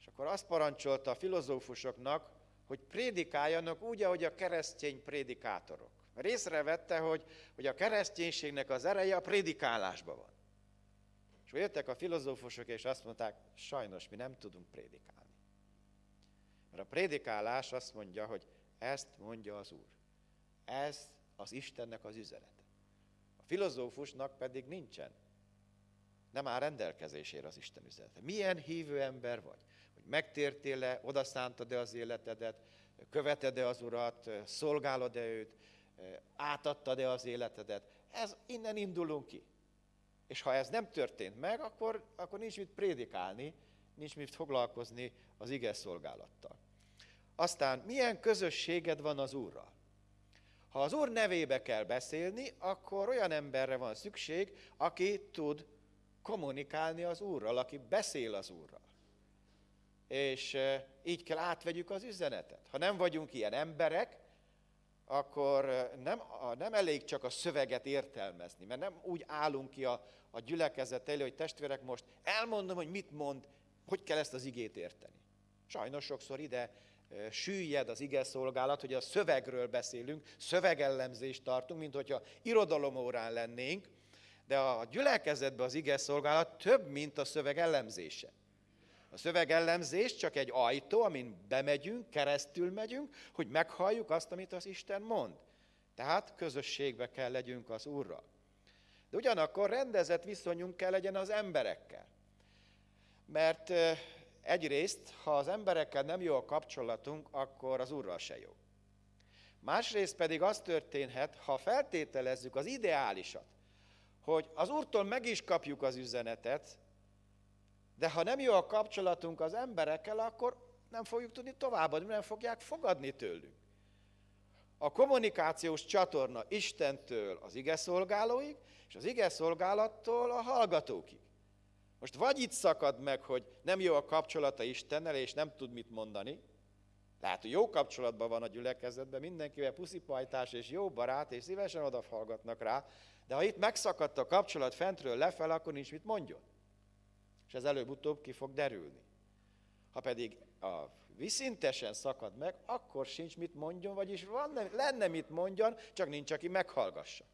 Speaker 9: És akkor azt parancsolta a filozófusoknak, hogy prédikáljanak úgy, ahogy a keresztény prédikátorok. Mert észrevette, hogy, hogy a kereszténységnek az ereje a prédikálásban van. És jöttek a filozófusok, és azt mondták, sajnos mi nem tudunk prédikálni. Mert a prédikálás azt mondja, hogy ezt mondja az Úr. Ez az Istennek az üzenete. A filozófusnak pedig nincsen. Nem áll rendelkezésére az Isten üzenete. Milyen hívő ember vagy? Hogy megtértél-e, odaszántad-e az életedet, követed-e az Urat, szolgálod-e őt, átadtad-e az életedet. Ez innen indulunk ki. És ha ez nem történt meg, akkor, akkor nincs mit prédikálni, nincs mit foglalkozni az ige szolgálattal. Aztán milyen közösséged van az Úrral? Ha az Úr nevébe kell beszélni, akkor olyan emberre van szükség, aki tud kommunikálni az Úrral, aki beszél az Úrral. És így kell átvegyük az üzenetet. Ha nem vagyunk ilyen emberek, akkor nem, nem elég csak a szöveget értelmezni, mert nem úgy állunk ki a, a gyülekezet elő, hogy testvérek most elmondom, hogy mit mond, hogy kell ezt az igét érteni. Sajnos sokszor ide süllyed az ige szolgálat, hogy a szövegről beszélünk, szövegellemzést tartunk, mint hogyha irodalomórán lennénk, de a gyülekezetben az ige szolgálat több, mint a szöveg ellemzése. A szövegellemzés csak egy ajtó, amin bemegyünk, keresztül megyünk, hogy meghalljuk azt, amit az Isten mond. Tehát közösségbe kell legyünk az Úrral. De ugyanakkor rendezett viszonyunk kell legyen az emberekkel. Mert egyrészt, ha az emberekkel nem jó a kapcsolatunk, akkor az Úrral se jó. Másrészt pedig az történhet, ha feltételezzük az ideálisat, hogy az Úrtól meg is kapjuk az üzenetet, de ha nem jó a kapcsolatunk az emberekkel, akkor nem fogjuk tudni továbbadni, nem fogják fogadni tőlünk. A kommunikációs csatorna Istentől az ige szolgálóig, és az ige szolgálattól a hallgatókig. Most vagy itt szakad meg, hogy nem jó a kapcsolata Istennel, és nem tud mit mondani, lehet, hogy jó kapcsolatban van a gyülekezetben, mindenkivel puszipajtás és jó barát, és szívesen odafallgatnak rá, de ha itt megszakadt a kapcsolat fentről lefel, akkor nincs mit mondjon és ez előbb-utóbb ki fog derülni. Ha pedig a viszintesen szakad meg, akkor sincs mit mondjon, vagyis van, lenne mit mondjon, csak nincs, aki meghallgassa.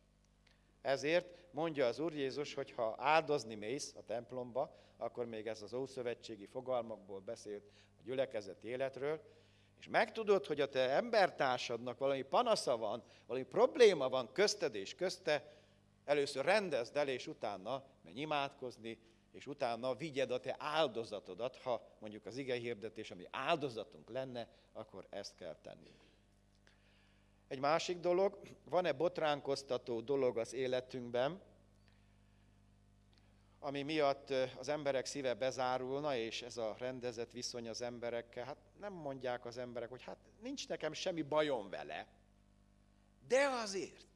Speaker 9: Ezért mondja az Úr Jézus, hogy ha áldozni mész a templomba, akkor még ez az ószövetségi fogalmakból beszélt a gyülekezeti életről, és megtudod, hogy a te embertársadnak valami panasza van, valami probléma van közted és közte, először rendezd el, és utána menj imádkozni, és utána vigyed a te áldozatodat, ha mondjuk az ige hirdetés, ami áldozatunk lenne, akkor ezt kell tennünk. Egy másik dolog, van-e botránkoztató dolog az életünkben, ami miatt az emberek szíve bezárulna, és ez a rendezett viszony az emberekkel, hát nem mondják az emberek, hogy hát nincs nekem semmi bajom vele, de azért,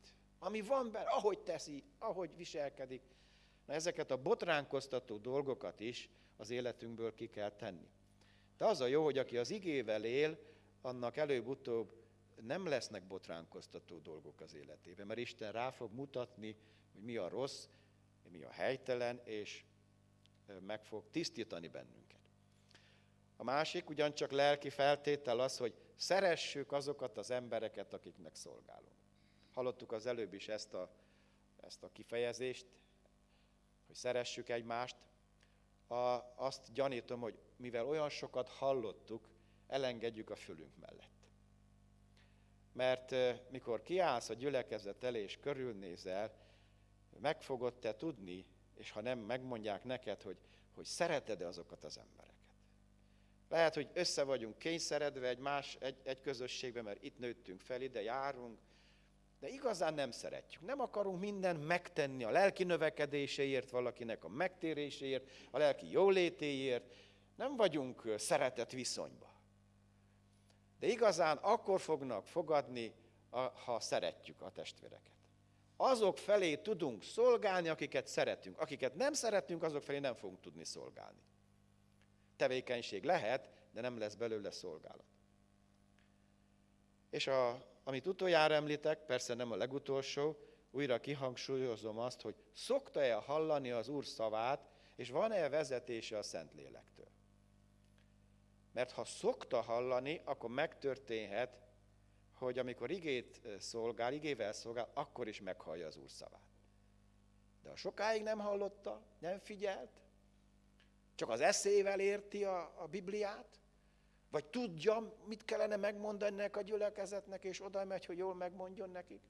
Speaker 9: ami van benne, ahogy teszi, ahogy viselkedik, Na ezeket a botránkoztató dolgokat is az életünkből ki kell tenni. De az a jó, hogy aki az igével él, annak előbb-utóbb nem lesznek botránkoztató dolgok az életében, mert Isten rá fog mutatni, hogy mi a rossz, mi a helytelen, és meg fog tisztítani bennünket. A másik ugyancsak lelki feltétel az, hogy szeressük azokat az embereket, akiknek szolgálunk. Hallottuk az előbb is ezt a, ezt a kifejezést, hogy szeressük egymást. A, azt gyanítom, hogy mivel olyan sokat hallottuk, elengedjük a fülünk mellett. Mert mikor kiállsz a gyülekezet elé és körülnézel, meg te tudni, és ha nem, megmondják neked, hogy, hogy szereted-e azokat az embereket. Lehet, hogy össze vagyunk kényszeredve egy más, egy, egy közösségbe, mert itt nőttünk fel, ide járunk, de igazán nem szeretjük. Nem akarunk mindent megtenni a lelki növekedéséért, valakinek a megtéréséért, a lelki jólétéért. Nem vagyunk szeretet viszonyba. De igazán akkor fognak fogadni, ha szeretjük a testvéreket. Azok felé tudunk szolgálni, akiket szeretünk. Akiket nem szeretünk, azok felé nem fogunk tudni szolgálni. Tevékenység lehet, de nem lesz belőle szolgálat. És a, amit utoljára említek, persze nem a legutolsó, újra kihangsúlyozom azt, hogy szokta-e hallani az Úr szavát, és van-e vezetése a Szentlélektől. Mert ha szokta hallani, akkor megtörténhet, hogy amikor igét szolgál, igével szolgál, akkor is meghallja az Úr szavát. De ha sokáig nem hallotta, nem figyelt, csak az eszével érti a, a Bibliát, vagy tudja, mit kellene megmondani ennek a gyülekezetnek, és oda megy, hogy jól megmondjon nekik,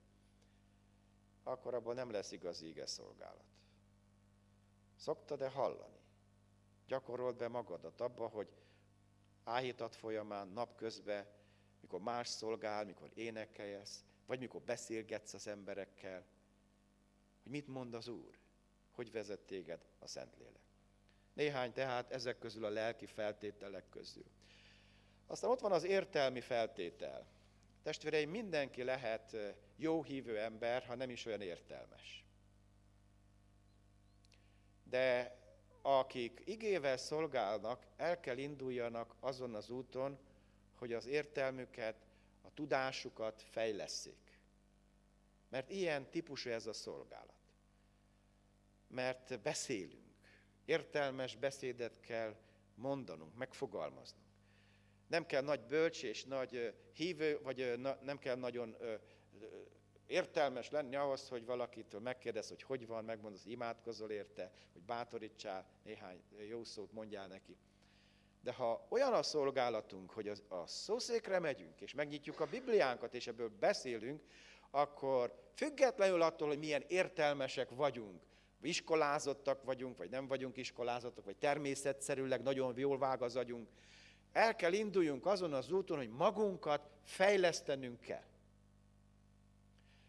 Speaker 9: akkor abban nem lesz igazi ige szolgálat. Szoktad-e hallani? Gyakorold be magadat abba, hogy áhítat folyamán, napközben, mikor más szolgál, mikor énekelsz, vagy mikor beszélgetsz az emberekkel, hogy mit mond az Úr, hogy vezet téged a Szentlélek. Néhány tehát ezek közül a lelki feltételek közül. Aztán ott van az értelmi feltétel. Testvéreim, mindenki lehet jó hívő ember, ha nem is olyan értelmes. De akik igével szolgálnak, el kell induljanak azon az úton, hogy az értelmüket, a tudásukat fejleszék. Mert ilyen típusú ez a szolgálat. Mert beszélünk. Értelmes beszédet kell mondanunk, megfogalmaznunk. Nem kell nagy bölcs és nagy hívő, vagy nem kell nagyon értelmes lenni ahhoz, hogy valakitől megkérdez, hogy hogy van, megmondod, hogy imádkozol érte, hogy bátorítsál, néhány jó szót mondjál neki. De ha olyan a szolgálatunk, hogy a szószékre megyünk, és megnyitjuk a Bibliánkat, és ebből beszélünk, akkor függetlenül attól, hogy milyen értelmesek vagyunk, iskolázottak vagyunk, vagy nem vagyunk iskolázottak, vagy természetszerűleg nagyon jól vág az agyunk, el kell induljunk azon az úton, hogy magunkat fejlesztenünk kell.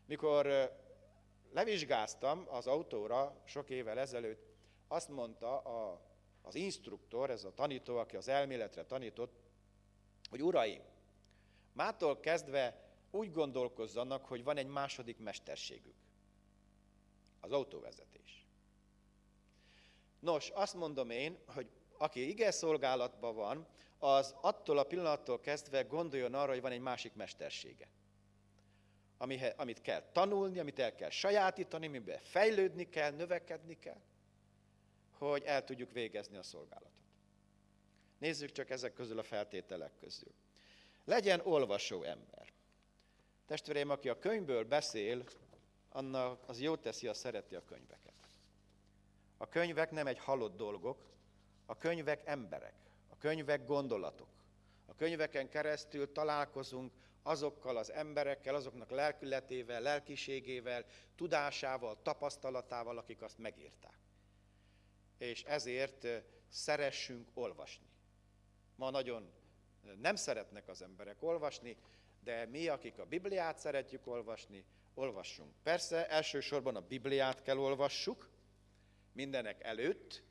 Speaker 9: Mikor levizsgáztam az autóra sok évvel ezelőtt, azt mondta a, az instruktor, ez a tanító, aki az elméletre tanított, hogy uraim, mától kezdve úgy gondolkozzanak, hogy van egy második mesterségük. Az autóvezetés. Nos, azt mondom én, hogy aki ige szolgálatban van, az attól a pillanattól kezdve gondoljon arra, hogy van egy másik mestersége. Amit kell tanulni, amit el kell sajátítani, amiben fejlődni kell, növekedni kell, hogy el tudjuk végezni a szolgálatot. Nézzük csak ezek közül a feltételek közül. Legyen olvasó ember. Testvéreim, aki a könyvből beszél, annak az jó teszi, a szereti a könyveket. A könyvek nem egy halott dolgok, a könyvek emberek könyvek gondolatok. A könyveken keresztül találkozunk azokkal az emberekkel, azoknak lelkületével, lelkiségével, tudásával, tapasztalatával, akik azt megírták. És ezért szeressünk olvasni. Ma nagyon nem szeretnek az emberek olvasni, de mi, akik a Bibliát szeretjük olvasni, olvassunk. Persze elsősorban a Bibliát kell olvassuk, mindenek előtt,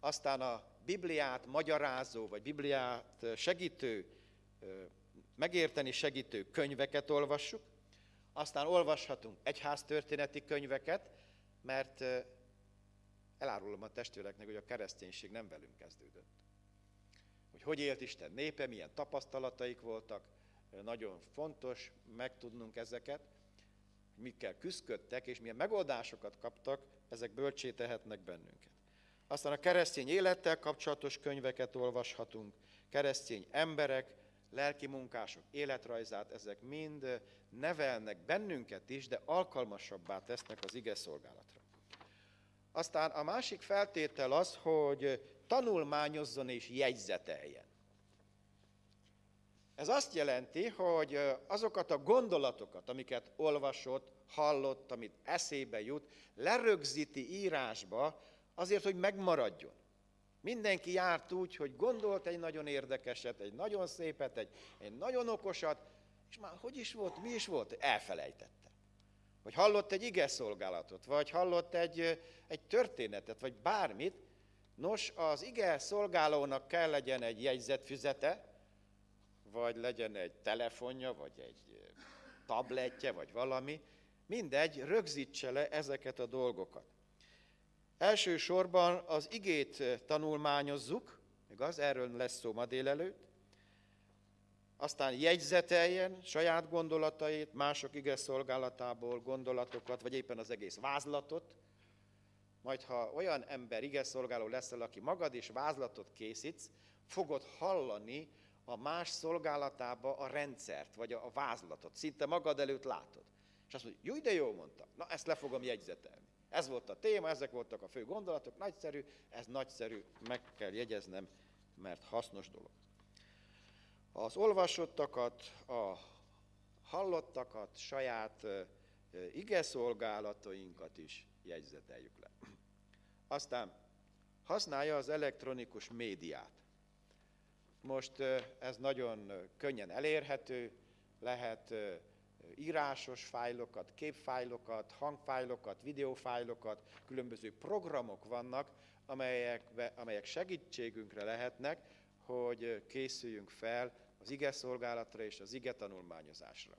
Speaker 9: aztán a Bibliát magyarázó, vagy Bibliát segítő, megérteni segítő könyveket olvassuk, aztán olvashatunk egyháztörténeti könyveket, mert elárulom a testvéreknek, hogy a kereszténység nem velünk kezdődött. Hogy hogy élt Isten népe, milyen tapasztalataik voltak, nagyon fontos megtudnunk ezeket, mikkel küzdködtek, és milyen megoldásokat kaptak, ezek bölcsé tehetnek bennünket. Aztán a keresztény élettel kapcsolatos könyveket olvashatunk, keresztény emberek, lelki munkások életrajzát, ezek mind nevelnek bennünket is, de alkalmasabbá tesznek az ige szolgálatra. Aztán a másik feltétel az, hogy tanulmányozzon és jegyzeteljen. Ez azt jelenti, hogy azokat a gondolatokat, amiket olvasott, hallott, amit eszébe jut, lerögzíti írásba, azért, hogy megmaradjon. Mindenki járt úgy, hogy gondolt egy nagyon érdekeset, egy nagyon szépet, egy, egy nagyon okosat, és már hogy is volt, mi is volt, elfelejtette. Vagy hallott egy ige szolgálatot, vagy hallott egy, egy történetet, vagy bármit. Nos, az ige szolgálónak kell legyen egy jegyzetfüzete, vagy legyen egy telefonja, vagy egy tabletje, vagy valami. Mindegy, rögzítse le ezeket a dolgokat. Elsősorban az igét tanulmányozzuk, igaz? Erről lesz szó ma délelőtt. Aztán jegyzeteljen saját gondolatait, mások ige szolgálatából gondolatokat, vagy éppen az egész vázlatot. Majd ha olyan ember ige szolgáló leszel, aki magad is vázlatot készítsz, fogod hallani a más szolgálatába a rendszert, vagy a vázlatot. Szinte magad előtt látod. És azt mondja, jó, de jó mondta, na ezt le fogom jegyzetelni. Ez volt a téma, ezek voltak a fő gondolatok, nagyszerű, ez nagyszerű, meg kell jegyeznem, mert hasznos dolog. Az olvasottakat, a hallottakat, saját ige szolgálatainkat is jegyzeteljük le. Aztán használja az elektronikus médiát. Most ez nagyon könnyen elérhető, lehet írásos fájlokat, képfájlokat, hangfájlokat, videófájlokat, különböző programok vannak, amelyek, amelyek segítségünkre lehetnek, hogy készüljünk fel az ige szolgálatra és az ige tanulmányozásra.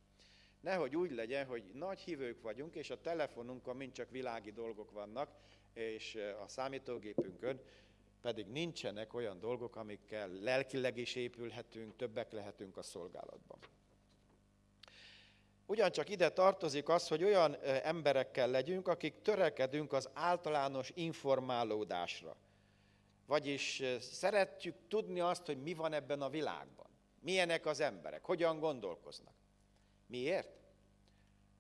Speaker 9: Nehogy úgy legyen, hogy nagy hívők vagyunk, és a telefonunkon mind csak világi dolgok vannak, és a számítógépünkön pedig nincsenek olyan dolgok, amikkel lelkileg is épülhetünk, többek lehetünk a szolgálatban. Ugyancsak ide tartozik az, hogy olyan emberekkel legyünk, akik törekedünk az általános informálódásra. Vagyis szeretjük tudni azt, hogy mi van ebben a világban. Milyenek az emberek, hogyan gondolkoznak. Miért?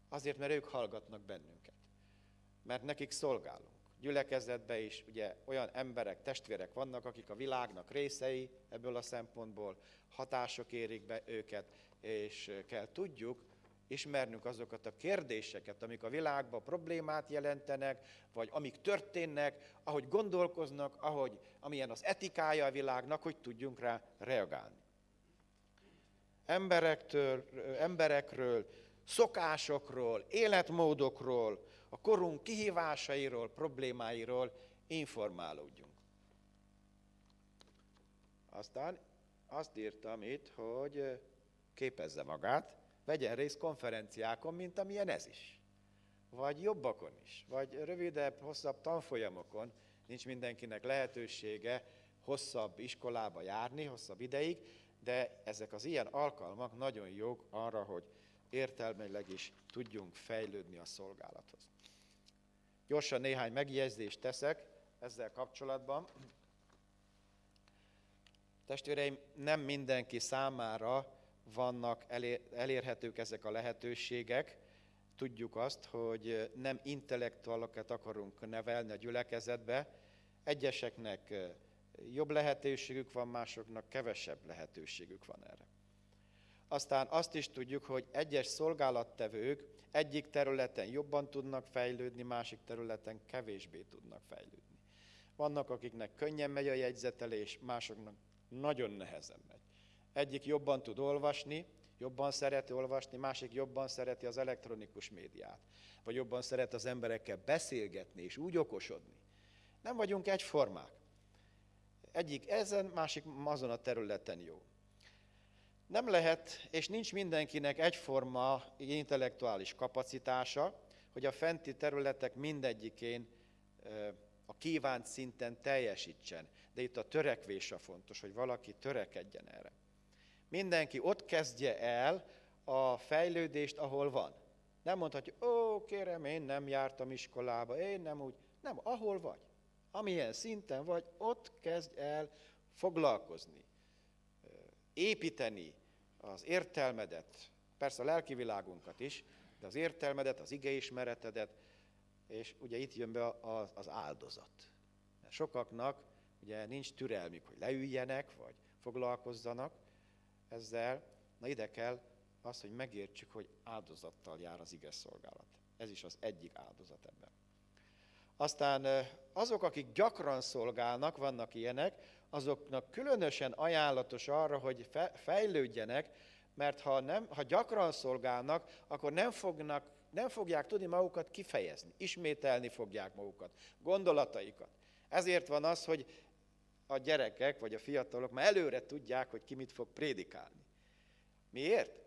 Speaker 9: Azért, mert ők hallgatnak bennünket. Mert nekik szolgálunk. Gyülekezetben is ugye olyan emberek, testvérek vannak, akik a világnak részei ebből a szempontból, hatások érik be őket, és kell tudjuk, ismernünk azokat a kérdéseket, amik a világban problémát jelentenek, vagy amik történnek, ahogy gondolkoznak, ahogy, amilyen az etikája a világnak, hogy tudjunk rá reagálni. Emberektől, emberekről, szokásokról, életmódokról, a korunk kihívásairól, problémáiról informálódjunk. Aztán azt írtam itt, hogy képezze magát, vegyen részt konferenciákon, mint amilyen ez is. Vagy jobbakon is, vagy rövidebb, hosszabb tanfolyamokon, nincs mindenkinek lehetősége hosszabb iskolába járni, hosszabb ideig, de ezek az ilyen alkalmak nagyon jók arra, hogy értelmileg is tudjunk fejlődni a szolgálathoz. Gyorsan néhány megjegyzést teszek ezzel kapcsolatban. Testvéreim, nem mindenki számára vannak elérhetők ezek a lehetőségek. Tudjuk azt, hogy nem intellektualokat akarunk nevelni a gyülekezetbe. Egyeseknek jobb lehetőségük van, másoknak kevesebb lehetőségük van erre. Aztán azt is tudjuk, hogy egyes szolgálattevők egyik területen jobban tudnak fejlődni, másik területen kevésbé tudnak fejlődni. Vannak, akiknek könnyen megy a jegyzetelés, másoknak nagyon nehezen megy. Egyik jobban tud olvasni, jobban szereti olvasni, másik jobban szereti az elektronikus médiát, vagy jobban szeret az emberekkel beszélgetni és úgy okosodni. Nem vagyunk egyformák. Egyik ezen, másik azon a területen jó. Nem lehet, és nincs mindenkinek egyforma intellektuális kapacitása, hogy a fenti területek mindegyikén a kívánt szinten teljesítsen. De itt a törekvés a fontos, hogy valaki törekedjen erre. Mindenki ott kezdje el a fejlődést, ahol van. Nem mondhatja, ó, kérem, én nem jártam iskolába, én nem úgy. Nem, ahol vagy. amilyen szinten vagy, ott kezdj el foglalkozni, építeni az értelmedet, persze a lelki világunkat is, de az értelmedet, az igeismeretedet, és ugye itt jön be az áldozat. Mert sokaknak ugye nincs türelmük, hogy leüljenek, vagy foglalkozzanak ezzel. Na ide kell az, hogy megértsük, hogy áldozattal jár az ige szolgálat. Ez is az egyik áldozat ebben. Aztán azok, akik gyakran szolgálnak, vannak ilyenek, azoknak különösen ajánlatos arra, hogy fejlődjenek, mert ha, nem, ha gyakran szolgálnak, akkor nem, fognak, nem fogják tudni magukat kifejezni, ismételni fogják magukat, gondolataikat. Ezért van az, hogy a gyerekek vagy a fiatalok már előre tudják, hogy ki mit fog prédikálni. Miért?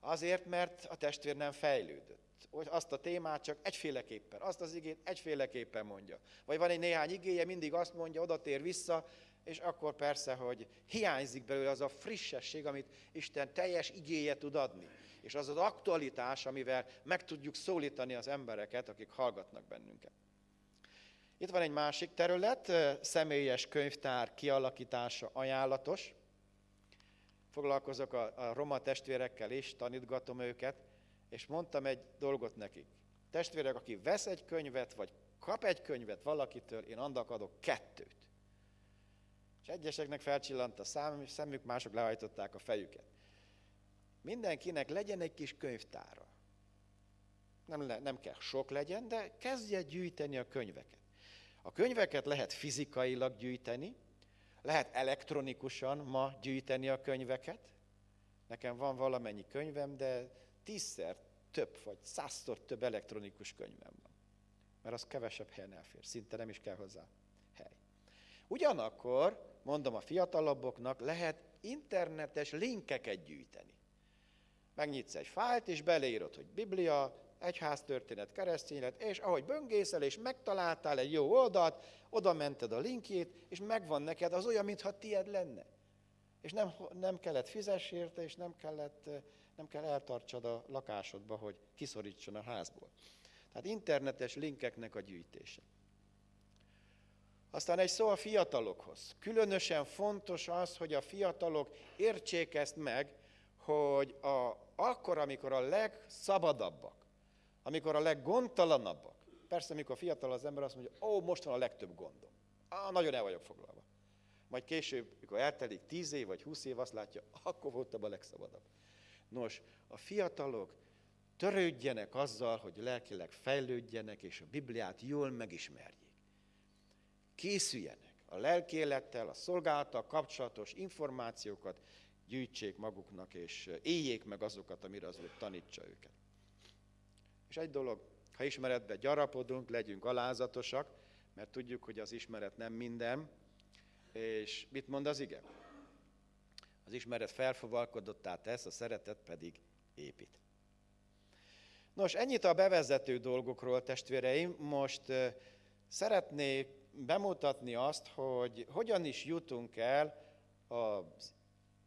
Speaker 9: Azért, mert a testvér nem fejlődött. Hogy azt a témát csak egyféleképpen, azt az igét egyféleképpen mondja. Vagy van egy néhány igéje, mindig azt mondja, oda tér vissza, és akkor persze, hogy hiányzik belőle az a frissesség, amit Isten teljes igéje tud adni. És az az aktualitás, amivel meg tudjuk szólítani az embereket, akik hallgatnak bennünket. Itt van egy másik terület, személyes könyvtár kialakítása ajánlatos. Foglalkozok a, a roma testvérekkel is, tanítgatom őket, és mondtam egy dolgot nekik. Testvérek, aki vesz egy könyvet, vagy kap egy könyvet valakitől, én annak adok kettőt. És egyeseknek felcsillant a szám, szemük, mások lehajtották a fejüket. Mindenkinek legyen egy kis könyvtára. Nem, le, nem kell sok legyen, de kezdje gyűjteni a könyveket. A könyveket lehet fizikailag gyűjteni, lehet elektronikusan ma gyűjteni a könyveket. Nekem van valamennyi könyvem, de tízszer több, vagy százszor több elektronikus könyvem van. Mert az kevesebb helyen elfér, szinte nem is kell hozzá hely. Ugyanakkor, mondom a fiatalabboknak, lehet internetes linkeket gyűjteni. Megnyitsz egy fájlt, és beleírod, hogy Biblia, egyháztörténet, keresztényet, és ahogy böngészel, és megtaláltál egy jó oldalt, oda mented a linkjét, és megvan neked, az olyan, mintha tied lenne. És nem, nem kellett fizess érte, és nem, kellett, nem kell eltartsad a lakásodba, hogy kiszorítson a házból. Tehát internetes linkeknek a gyűjtése. Aztán egy szó a fiatalokhoz. Különösen fontos az, hogy a fiatalok értsék ezt meg, hogy a, akkor, amikor a legszabadabbak, amikor a leggondtalanabbak, persze, amikor fiatal az ember azt mondja, ó, most van a legtöbb gondom. Á, nagyon el vagyok foglalva. Majd később, mikor eltelik tíz év vagy húsz év, azt látja, akkor voltam a legszabadabb. Nos, a fiatalok törődjenek azzal, hogy lelkileg fejlődjenek, és a Bibliát jól megismerjék. Készüljenek a lelkélettel, a szolgálattal kapcsolatos információkat gyűjtsék maguknak, és éljék meg azokat, amire az tanítsa őket. És egy dolog, ha ismeretbe gyarapodunk, legyünk alázatosak, mert tudjuk, hogy az ismeret nem minden. És mit mond az ige? Az ismeret felfogalkodottá tesz, a szeretet pedig épít. Nos, ennyit a bevezető dolgokról, testvéreim. Most szeretnék bemutatni azt, hogy hogyan is jutunk el az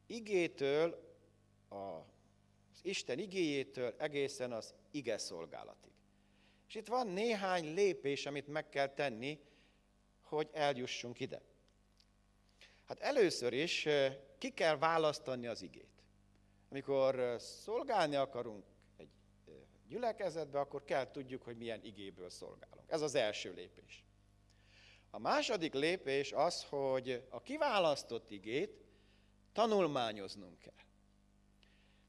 Speaker 9: igétől, az Isten igéjétől egészen az ige szolgálatig. És itt van néhány lépés, amit meg kell tenni, hogy eljussunk ide. Hát először is ki kell választani az igét. Amikor szolgálni akarunk egy gyülekezetbe, akkor kell tudjuk, hogy milyen igéből szolgálunk. Ez az első lépés. A második lépés az, hogy a kiválasztott igét tanulmányoznunk kell.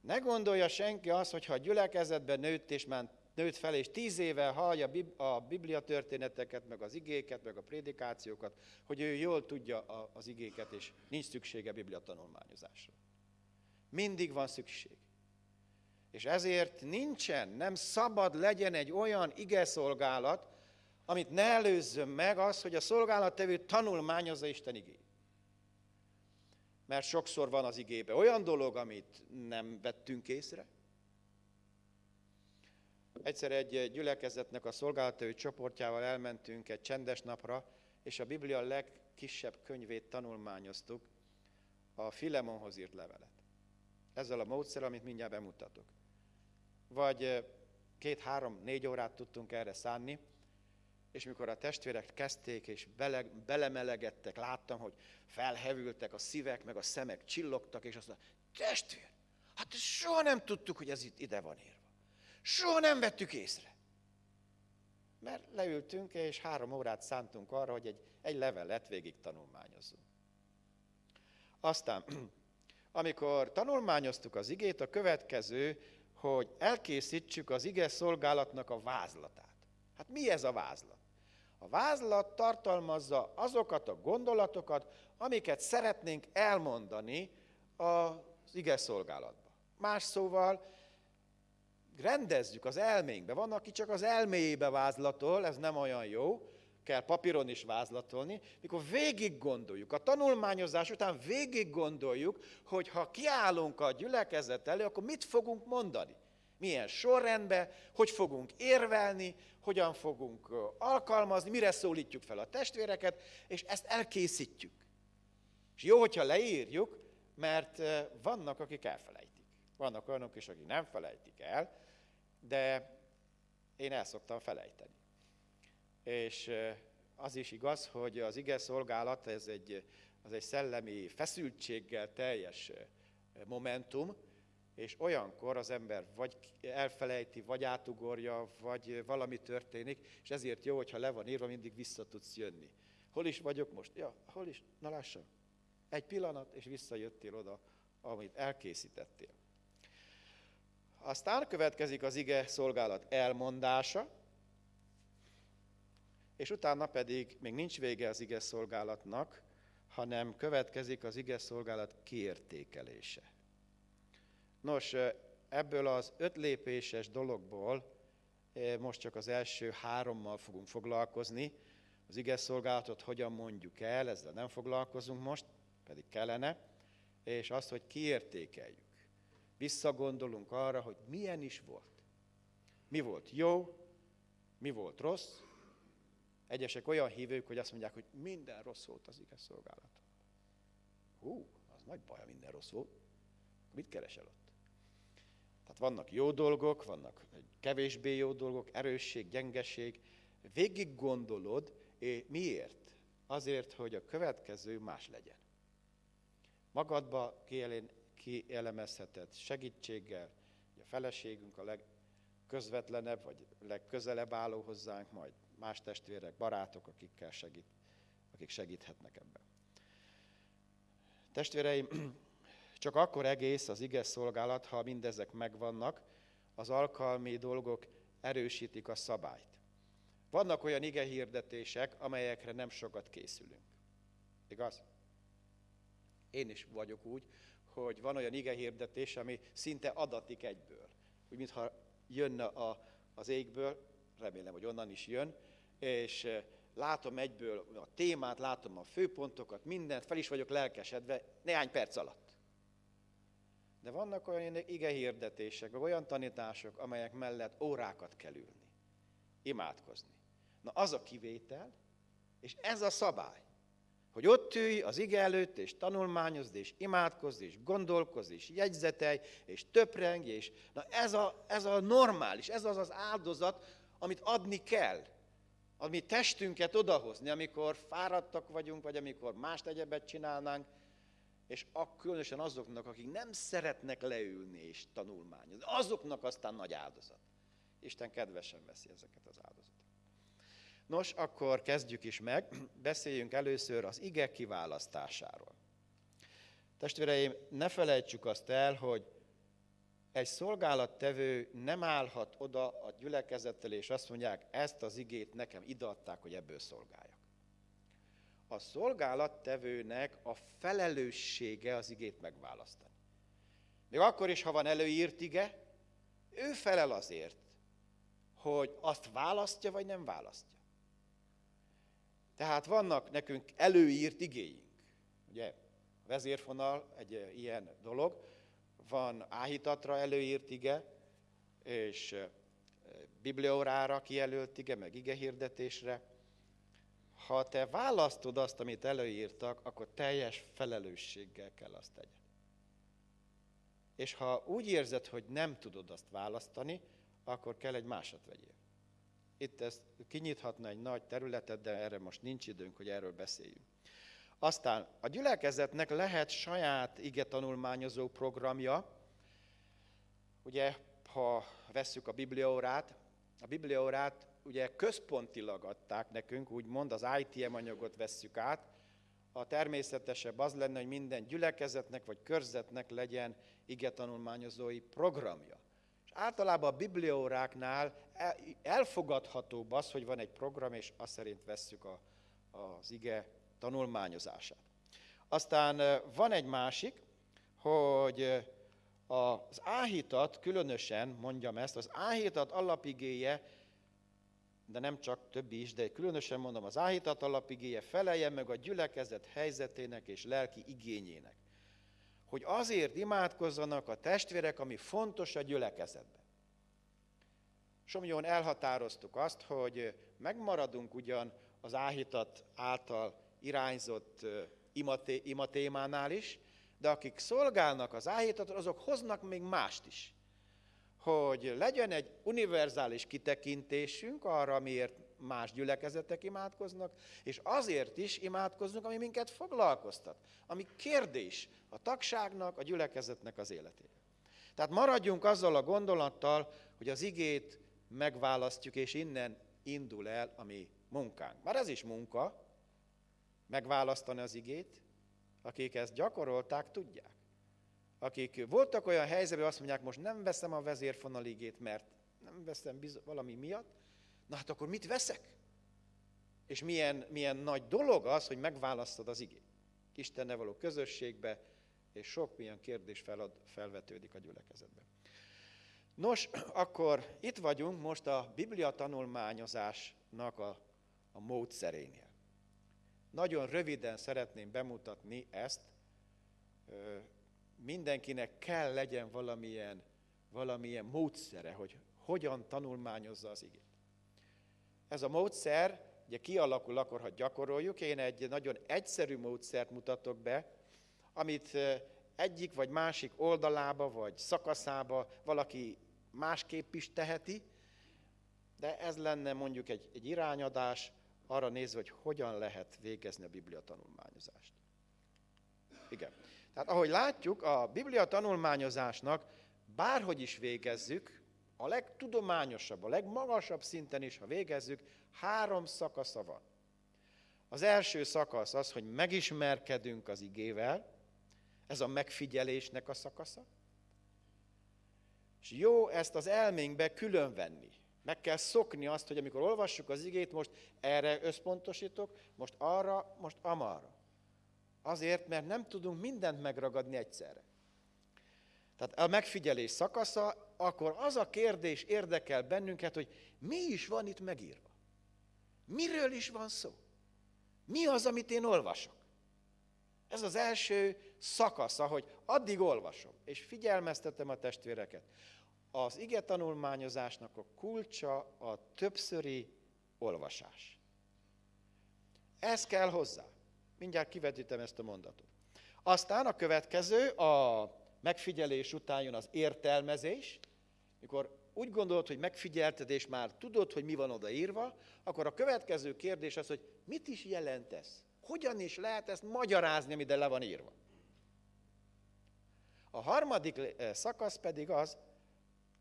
Speaker 9: Ne gondolja senki azt, hogy ha a gyülekezetben nőtt és már nőtt fel, és tíz éve hallja a Biblia történeteket, meg az igéket, meg a prédikációkat, hogy ő jól tudja az igéket, és nincs szüksége Biblia tanulmányozásra. Mindig van szükség. És ezért nincsen, nem szabad legyen egy olyan ige szolgálat, amit ne előzzön meg az, hogy a szolgálattevő tanulmányozza Isten igét mert sokszor van az igébe olyan dolog, amit nem vettünk észre. Egyszer egy gyülekezetnek a szolgálatai csoportjával elmentünk egy csendes napra, és a Biblia legkisebb könyvét tanulmányoztuk, a Filemonhoz írt levelet. Ezzel a módszer, amit mindjárt bemutatok. Vagy két, három, négy órát tudtunk erre szánni, és mikor a testvérek kezdték és bele, belemelegettek, láttam, hogy felhevültek a szívek, meg a szemek csillogtak, és azt mondta, testvér, hát soha nem tudtuk, hogy ez itt ide van írva. Soha nem vettük észre. Mert leültünk, és három órát szántunk arra, hogy egy, egy levelet végig tanulmányozzunk. Aztán, amikor tanulmányoztuk az igét, a következő, hogy elkészítsük az ige szolgálatnak a vázlatát. Hát mi ez a vázlat? A vázlat tartalmazza azokat a gondolatokat, amiket szeretnénk elmondani az ige szolgálatban. Más szóval, rendezzük az elménkbe. Van, aki csak az elméjébe vázlatol, ez nem olyan jó, kell papíron is vázlatolni, mikor végig gondoljuk, a tanulmányozás után végig gondoljuk, hogy ha kiállunk a gyülekezet elő, akkor mit fogunk mondani? Milyen sorrendben, hogy fogunk érvelni, hogyan fogunk alkalmazni, mire szólítjuk fel a testvéreket, és ezt elkészítjük. És jó, hogyha leírjuk, mert vannak, akik elfelejtik. Vannak olyanok is, akik nem felejtik el, de én el szoktam felejteni. És az is igaz, hogy az ige szolgálat ez egy, az egy szellemi feszültséggel teljes momentum, és olyankor az ember vagy elfelejti, vagy átugorja, vagy valami történik, és ezért jó, hogyha le van írva, mindig vissza tudsz jönni. Hol is vagyok most? Ja, hol is? Na lássam. Egy pillanat, és visszajöttél oda, amit elkészítettél. Aztán következik az ige szolgálat elmondása, és utána pedig még nincs vége az ige szolgálatnak, hanem következik az ige szolgálat kiértékelése. Nos, ebből az öt lépéses dologból most csak az első hárommal fogunk foglalkozni. Az ige szolgálatot hogyan mondjuk el, ezzel nem foglalkozunk most, pedig kellene, és azt, hogy kiértékeljük visszagondolunk arra, hogy milyen is volt. Mi volt jó, mi volt rossz. Egyesek olyan hívők, hogy azt mondják, hogy minden rossz volt az igaz szolgálat. Hú, az nagy baj, ha minden rossz volt. Mit keresel ott? Tehát vannak jó dolgok, vannak kevésbé jó dolgok, erősség, gyengeség. Végig gondolod, és miért? Azért, hogy a következő más legyen. Magadba kielemezheted segítséggel, a feleségünk a legközvetlenebb, vagy legközelebb álló hozzánk, majd más testvérek, barátok, akikkel segít, akik segíthetnek ebben. Testvéreim, csak akkor egész az ige szolgálat, ha mindezek megvannak, az alkalmi dolgok erősítik a szabályt. Vannak olyan ige hirdetések, amelyekre nem sokat készülünk. Igaz? Én is vagyok úgy, hogy van olyan igehirdetés, ami szinte adatik egyből. Úgy, mintha jönne a, az égből, remélem, hogy onnan is jön, és eh, látom egyből a témát, látom a főpontokat, mindent, fel is vagyok lelkesedve néhány perc alatt. De vannak olyan igehirdetések, vagy olyan tanítások, amelyek mellett órákat kell ülni, imádkozni. Na az a kivétel, és ez a szabály hogy ott ülj az ige előtt, és tanulmányozd, és imádkozd, és gondolkozd, és jegyzetelj, és töprengj, és na ez a, ez a normális, ez az az áldozat, amit adni kell, ami testünket odahozni, amikor fáradtak vagyunk, vagy amikor más egyebet csinálnánk, és különösen azoknak, akik nem szeretnek leülni és tanulmányozni, azoknak aztán nagy áldozat. Isten kedvesen veszi ezeket az áldozatokat. Nos, akkor kezdjük is meg, beszéljünk először az ige kiválasztásáról. Testvéreim, ne felejtsük azt el, hogy egy szolgálattevő nem állhat oda a gyülekezettel, és azt mondják, ezt az igét nekem ideadták, hogy ebből szolgáljak. A szolgálattevőnek a felelőssége az igét megválasztani. Még akkor is, ha van előírt ige, ő felel azért, hogy azt választja, vagy nem választja. Tehát vannak nekünk előírt igéink. Ugye a vezérfonal egy ilyen dolog, van áhítatra előírt ige, és eh, bibliórára kijelölt ige, meg ige hirdetésre. Ha te választod azt, amit előírtak, akkor teljes felelősséggel kell azt tegyed. És ha úgy érzed, hogy nem tudod azt választani, akkor kell egy másat vegyél. Itt ezt kinyithatna egy nagy területet, de erre most nincs időnk, hogy erről beszéljünk. Aztán a gyülekezetnek lehet saját ige tanulmányozó programja. Ugye, ha vesszük a bibliaórát, a bibliaórát ugye központilag adták nekünk, úgymond az ITM anyagot vesszük át, a természetesebb az lenne, hogy minden gyülekezetnek vagy körzetnek legyen ige tanulmányozói programja. És általában a bibliaóráknál elfogadhatóbb az, hogy van egy program, és azt szerint vesszük a, az ige tanulmányozását. Aztán van egy másik, hogy az áhítat, különösen mondjam ezt, az áhítat alapigéje, de nem csak többi is, de különösen mondom, az áhítat alapigéje felelje meg a gyülekezet helyzetének és lelki igényének. Hogy azért imádkozzanak a testvérek, ami fontos a gyülekezetben. Somjon elhatároztuk azt, hogy megmaradunk ugyan az áhítat által irányzott imatémánál is, de akik szolgálnak az áhítatot, azok hoznak még mást is. Hogy legyen egy univerzális kitekintésünk arra, miért más gyülekezetek imádkoznak, és azért is imádkozunk, ami minket foglalkoztat, ami kérdés a tagságnak, a gyülekezetnek az életére. Tehát maradjunk azzal a gondolattal, hogy az igét megválasztjuk, és innen indul el a mi munkánk. Már ez is munka, megválasztani az igét, akik ezt gyakorolták, tudják. Akik voltak olyan helyzetben, azt mondják, most nem veszem a vezérfonaligét, mert nem veszem valami miatt, na hát akkor mit veszek? És milyen, milyen nagy dolog az, hogy megválasztod az igét. Istenne való közösségbe, és sok milyen kérdés felad, felvetődik a gyülekezetben. Nos, akkor itt vagyunk most a Biblia tanulmányozásnak a, a módszerénél. Nagyon röviden szeretném bemutatni ezt. Mindenkinek kell legyen valamilyen, valamilyen módszere, hogy hogyan tanulmányozza az igét. Ez a módszer ugye kialakul akkor, ha gyakoroljuk. Én egy nagyon egyszerű módszert mutatok be, amit egyik vagy másik oldalába vagy szakaszába valaki másképp is teheti, de ez lenne mondjuk egy, egy irányadás, arra nézve, hogy hogyan lehet végezni a Biblia tanulmányozást. Igen. Tehát ahogy látjuk, a Biblia tanulmányozásnak bárhogy is végezzük, a legtudományosabb, a legmagasabb szinten is, ha végezzük, három szakasza van. Az első szakasz az, hogy megismerkedünk az igével, ez a megfigyelésnek a szakasza. És jó ezt az elménkbe különvenni. Meg kell szokni azt, hogy amikor olvassuk az igét, most erre összpontosítok, most arra, most amarra. Azért, mert nem tudunk mindent megragadni egyszerre. Tehát a megfigyelés szakasza, akkor az a kérdés érdekel bennünket, hogy mi is van itt megírva. Miről is van szó? Mi az, amit én olvasok? Ez az első szakasza, hogy addig olvasom, és figyelmeztetem a testvéreket az ige tanulmányozásnak a kulcsa a többszöri olvasás. Ez kell hozzá. Mindjárt kivetítem ezt a mondatot. Aztán a következő, a megfigyelés után jön az értelmezés. Mikor úgy gondolod, hogy megfigyelted, és már tudod, hogy mi van odaírva, akkor a következő kérdés az, hogy mit is jelent ez? Hogyan is lehet ezt magyarázni, ami ide le van írva? A harmadik eh, szakasz pedig az,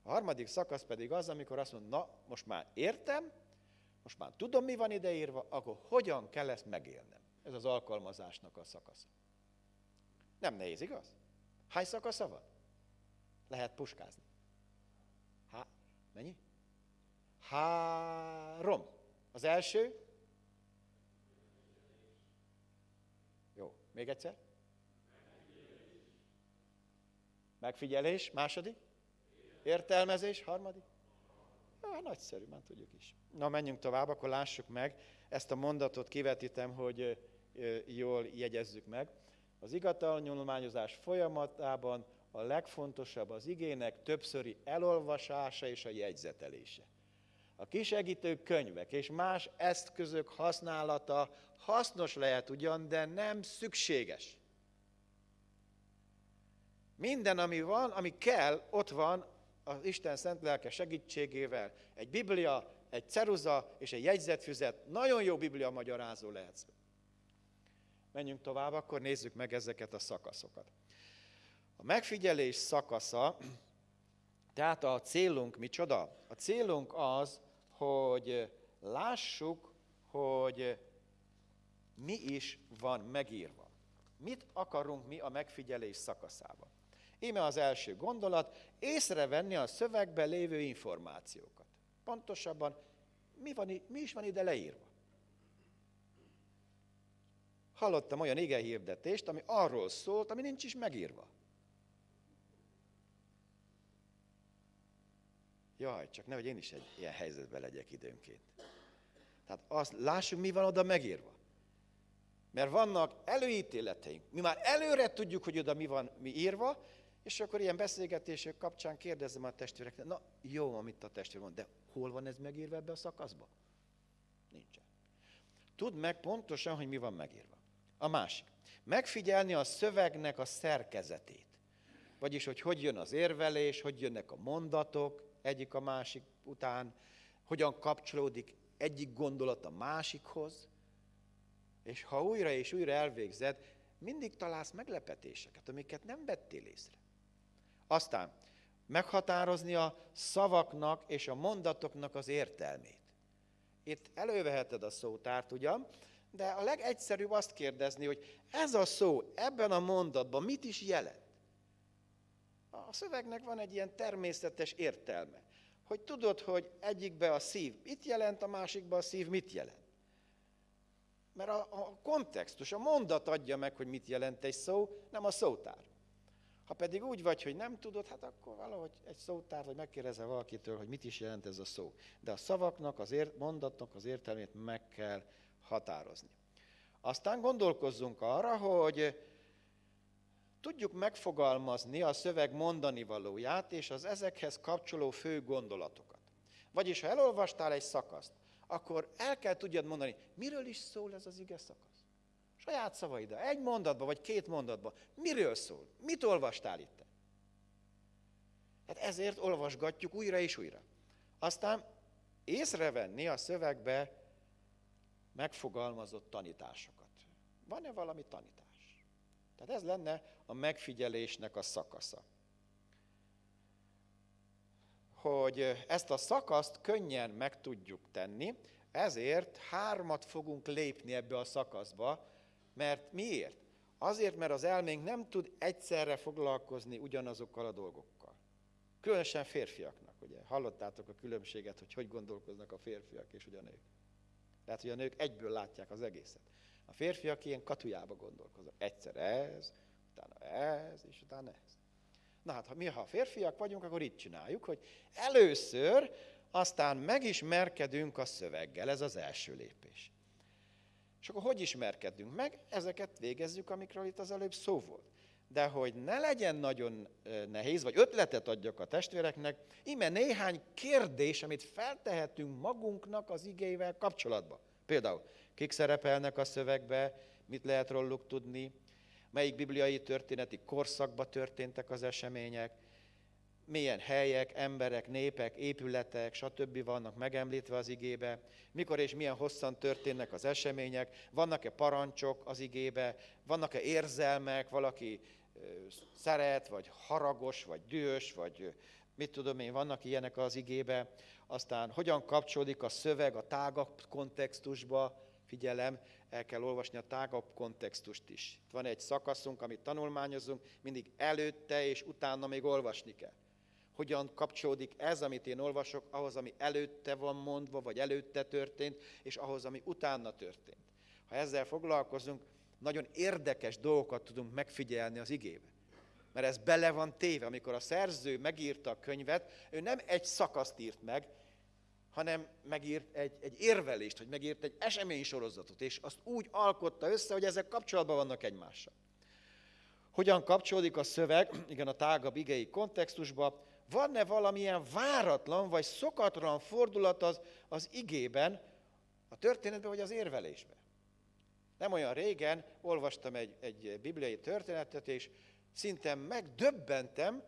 Speaker 9: a harmadik szakasz pedig az, amikor azt mondom, na, most már értem, most már tudom, mi van ideírva, akkor hogyan kell ezt megélnem? Ez az alkalmazásnak a szakasza. Nem nehéz, igaz? Hány szakasza van? Lehet puskázni. Há, mennyi? Három. Az első? Jó, még egyszer? Megfigyelés. Második? Értelmezés, harmadik? Ja, nagyszerű, már tudjuk is. Na, menjünk tovább, akkor lássuk meg. Ezt a mondatot kivetítem, hogy jól jegyezzük meg. Az igatalnyolományozás folyamatában a legfontosabb az igének többszöri elolvasása és a jegyzetelése. A kisegítő könyvek és más eszközök használata hasznos lehet ugyan, de nem szükséges. Minden, ami van, ami kell, ott van az Isten szent lelke segítségével, egy Biblia, egy ceruza és egy jegyzetfüzet, nagyon jó biblia magyarázó lehetsz. Menjünk tovább, akkor nézzük meg ezeket a szakaszokat. A megfigyelés szakasza, tehát a célunk micsoda? A célunk az, hogy lássuk, hogy mi is van megírva. Mit akarunk mi a megfigyelés szakaszában? Íme az első gondolat, észrevenni a szövegben lévő információkat. Pontosabban, mi, van, mi is van ide leírva? Hallottam olyan ige hirdetést, ami arról szólt, ami nincs is megírva. Jaj, csak nehogy én is egy ilyen helyzetben legyek időnként. Tehát azt lássuk, mi van oda megírva. Mert vannak előítéleteink. Mi már előre tudjuk, hogy oda mi van mi írva, és akkor ilyen beszélgetések kapcsán kérdezem a testvéreket, na jó, amit a testvér mond, de hol van ez megírva ebbe a szakaszba? Nincsen. Tudd meg pontosan, hogy mi van megírva. A másik. Megfigyelni a szövegnek a szerkezetét. Vagyis, hogy hogy jön az érvelés, hogy jönnek a mondatok egyik a másik után, hogyan kapcsolódik egyik gondolat a másikhoz, és ha újra és újra elvégzed, mindig találsz meglepetéseket, amiket nem vettél észre. Aztán meghatározni a szavaknak és a mondatoknak az értelmét. Itt előveheted a szótárt ugyan, de a legegyszerűbb azt kérdezni, hogy ez a szó ebben a mondatban mit is jelent? A szövegnek van egy ilyen természetes értelme, hogy tudod, hogy egyikbe a szív mit jelent, a másikba a szív mit jelent. Mert a, a kontextus, a mondat adja meg, hogy mit jelent egy szó, nem a szótár. Ha pedig úgy vagy, hogy nem tudod, hát akkor valahogy egy szótár, vagy megkérdezel valakitől, hogy mit is jelent ez a szó. De a szavaknak, az ért, mondatnak az értelmét meg kell határozni. Aztán gondolkozzunk arra, hogy tudjuk megfogalmazni a szöveg mondani valóját és az ezekhez kapcsoló fő gondolatokat. Vagyis, ha elolvastál egy szakaszt, akkor el kell tudjad mondani, miről is szól ez az ige szakasz. Saját szavaidra, egy mondatba vagy két mondatba. Miről szól? Mit olvastál itt? Hát ezért olvasgatjuk újra és újra. Aztán észrevenni a szövegbe megfogalmazott tanításokat. Van-e valami tanítás? Tehát ez lenne a megfigyelésnek a szakasza. Hogy ezt a szakaszt könnyen meg tudjuk tenni, ezért hármat fogunk lépni ebbe a szakaszba, mert miért? Azért, mert az elménk nem tud egyszerre foglalkozni ugyanazokkal a dolgokkal. Különösen férfiaknak, ugye? Hallottátok a különbséget, hogy hogy gondolkoznak a férfiak és ugye Lehet, hogy a nők egyből látják az egészet. A férfiak ilyen katujába gondolkoznak. Egyszer ez, utána ez, és utána ez. Na hát, ha mi ha férfiak vagyunk, akkor itt csináljuk, hogy először aztán megismerkedünk a szöveggel, ez az első lépés. És akkor hogy ismerkedünk meg? Ezeket végezzük, amikről itt az előbb szó volt. De hogy ne legyen nagyon nehéz, vagy ötletet adjak a testvéreknek, ime néhány kérdés, amit feltehetünk magunknak az igével kapcsolatban. Például, kik szerepelnek a szövegbe, mit lehet róluk tudni, melyik bibliai történeti korszakban történtek az események, milyen helyek, emberek, népek, épületek, stb. vannak megemlítve az igébe, mikor és milyen hosszan történnek az események, vannak-e parancsok az igébe, vannak-e érzelmek, valaki szeret, vagy haragos, vagy dühös, vagy mit tudom én, vannak ilyenek az igébe, aztán hogyan kapcsolódik a szöveg a tágabb kontextusba, figyelem, el kell olvasni a tágabb kontextust is. Itt van egy szakaszunk, amit tanulmányozunk, mindig előtte és utána még olvasni kell hogyan kapcsolódik ez, amit én olvasok, ahhoz, ami előtte van mondva, vagy előtte történt, és ahhoz, ami utána történt. Ha ezzel foglalkozunk, nagyon érdekes dolgokat tudunk megfigyelni az igébe. Mert ez bele van téve. Amikor a szerző megírta a könyvet, ő nem egy szakaszt írt meg, hanem megírt egy, egy érvelést, hogy megírt egy eseménysorozatot, és azt úgy alkotta össze, hogy ezek kapcsolatban vannak egymással. Hogyan kapcsolódik a szöveg, igen, a tágabb igei kontextusba, van-e valamilyen váratlan vagy szokatlan fordulat az, az igében, a történetben vagy az érvelésben. Nem olyan régen olvastam egy, egy bibliai történetet, és szinte megdöbbentem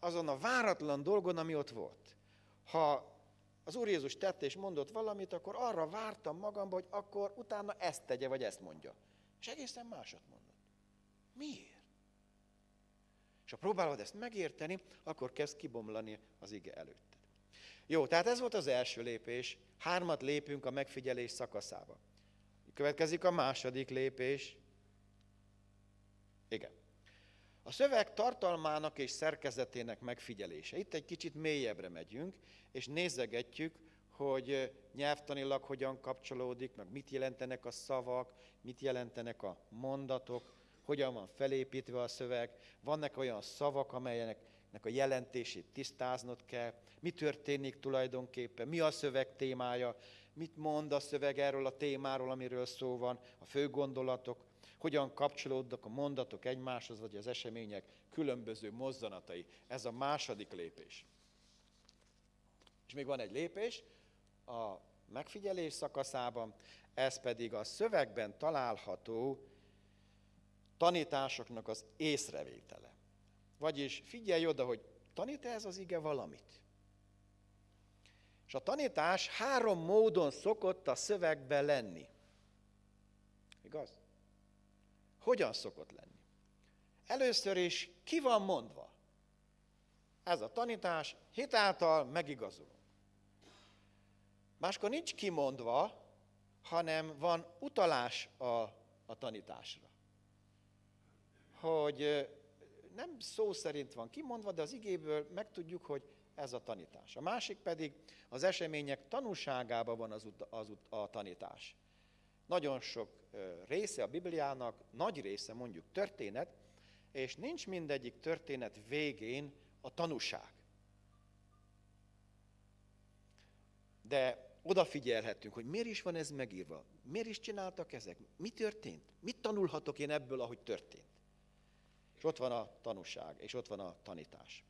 Speaker 9: azon a váratlan dolgon, ami ott volt. Ha az Úr Jézus tett és mondott valamit, akkor arra vártam magamba, hogy akkor utána ezt tegye, vagy ezt mondja. És egészen másat mondott. Miért? És ha próbálod ezt megérteni, akkor kezd kibomlani az ige előtted. Jó, tehát ez volt az első lépés. Hármat lépünk a megfigyelés szakaszába. Következik a második lépés. Igen. A szöveg tartalmának és szerkezetének megfigyelése. Itt egy kicsit mélyebbre megyünk, és nézegetjük, hogy nyelvtanilag hogyan kapcsolódik, meg mit jelentenek a szavak, mit jelentenek a mondatok, hogyan van felépítve a szöveg, vannak olyan szavak, amelyeknek a jelentését tisztáznod kell, mi történik tulajdonképpen, mi a szöveg témája, mit mond a szöveg erről a témáról, amiről szó van, a fő gondolatok, hogyan kapcsolódnak a mondatok egymáshoz, vagy az események különböző mozzanatai. Ez a második lépés. És még van egy lépés a megfigyelés szakaszában, ez pedig a szövegben található tanításoknak az észrevétele. Vagyis figyelj oda, hogy tanít ez az ige valamit? És a tanítás három módon szokott a szövegben lenni. Igaz? Hogyan szokott lenni? Először is ki van mondva? Ez a tanítás hitáltal megigazulunk. Máskor nincs kimondva, hanem van utalás a, a tanításra. Hogy nem szó szerint van kimondva, de az igéből megtudjuk, hogy ez a tanítás. A másik pedig az események tanúságában van az, az a tanítás. Nagyon sok része a Bibliának, nagy része mondjuk történet, és nincs mindegyik történet végén a tanúság. De odafigyelhetünk, hogy miért is van ez megírva, miért is csináltak ezek, mi történt, mit tanulhatok én ebből, ahogy történt. És ott van a tanúság, és ott van a tanítás.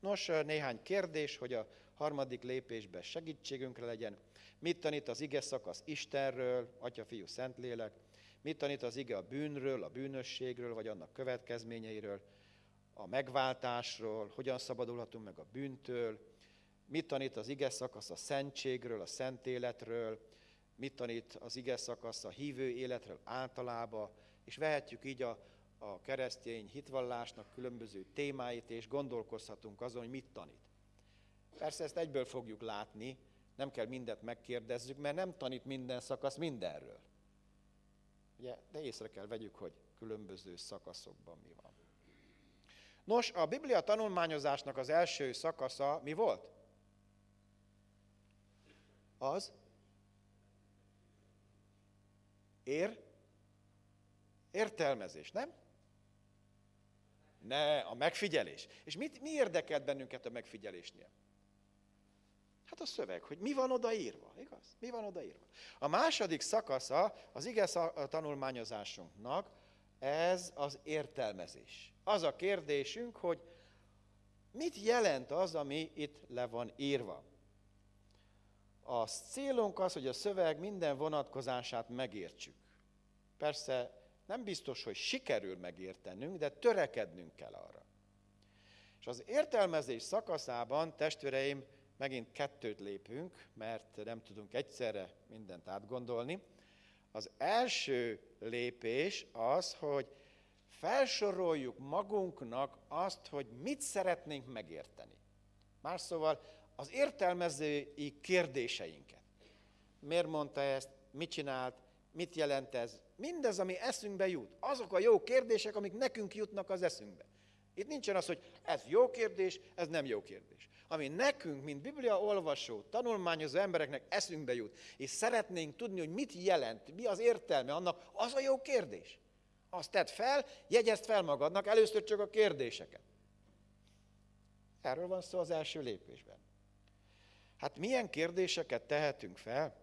Speaker 9: Nos, néhány kérdés, hogy a harmadik lépésben segítségünkre legyen. Mit tanít az ige szakasz Istenről, Atya, Fiú, Szentlélek? Mit tanít az ige a bűnről, a bűnösségről, vagy annak következményeiről, a megváltásról, hogyan szabadulhatunk meg a bűntől? Mit tanít az ige szakasz a szentségről, a szent életről? Mit tanít az ige szakasz a hívő életről általában? És vehetjük így a, a keresztény hitvallásnak különböző témáit, és gondolkozhatunk azon, hogy mit tanít. Persze ezt egyből fogjuk látni, nem kell mindet megkérdezzük, mert nem tanít minden szakasz mindenről. Ugye, de észre kell vegyük, hogy különböző szakaszokban mi van. Nos, a Biblia tanulmányozásnak az első szakasza mi volt? Az? Ér? Értelmezés, nem? Ne, a megfigyelés. És mit, mi érdekelt bennünket a megfigyelésnél? Hát a szöveg, hogy mi van odaírva, igaz? Mi van odaírva? A második szakasza az ige tanulmányozásunknak, ez az értelmezés. Az a kérdésünk, hogy mit jelent az, ami itt le van írva. A célunk az, hogy a szöveg minden vonatkozását megértsük. Persze nem biztos, hogy sikerül megértenünk, de törekednünk kell arra. És az értelmezés szakaszában, testvéreim, megint kettőt lépünk, mert nem tudunk egyszerre mindent átgondolni. Az első lépés az, hogy felsoroljuk magunknak azt, hogy mit szeretnénk megérteni. Más szóval az értelmezői kérdéseinket. Miért mondta ezt, mit csinált, mit jelent ez, mindez, ami eszünkbe jut. Azok a jó kérdések, amik nekünk jutnak az eszünkbe. Itt nincsen az, hogy ez jó kérdés, ez nem jó kérdés. Ami nekünk, mint Biblia olvasó, tanulmányozó embereknek eszünkbe jut, és szeretnénk tudni, hogy mit jelent, mi az értelme annak, az a jó kérdés. Azt tedd fel, jegyezd fel magadnak, először csak a kérdéseket. Erről van szó az első lépésben. Hát milyen kérdéseket tehetünk fel?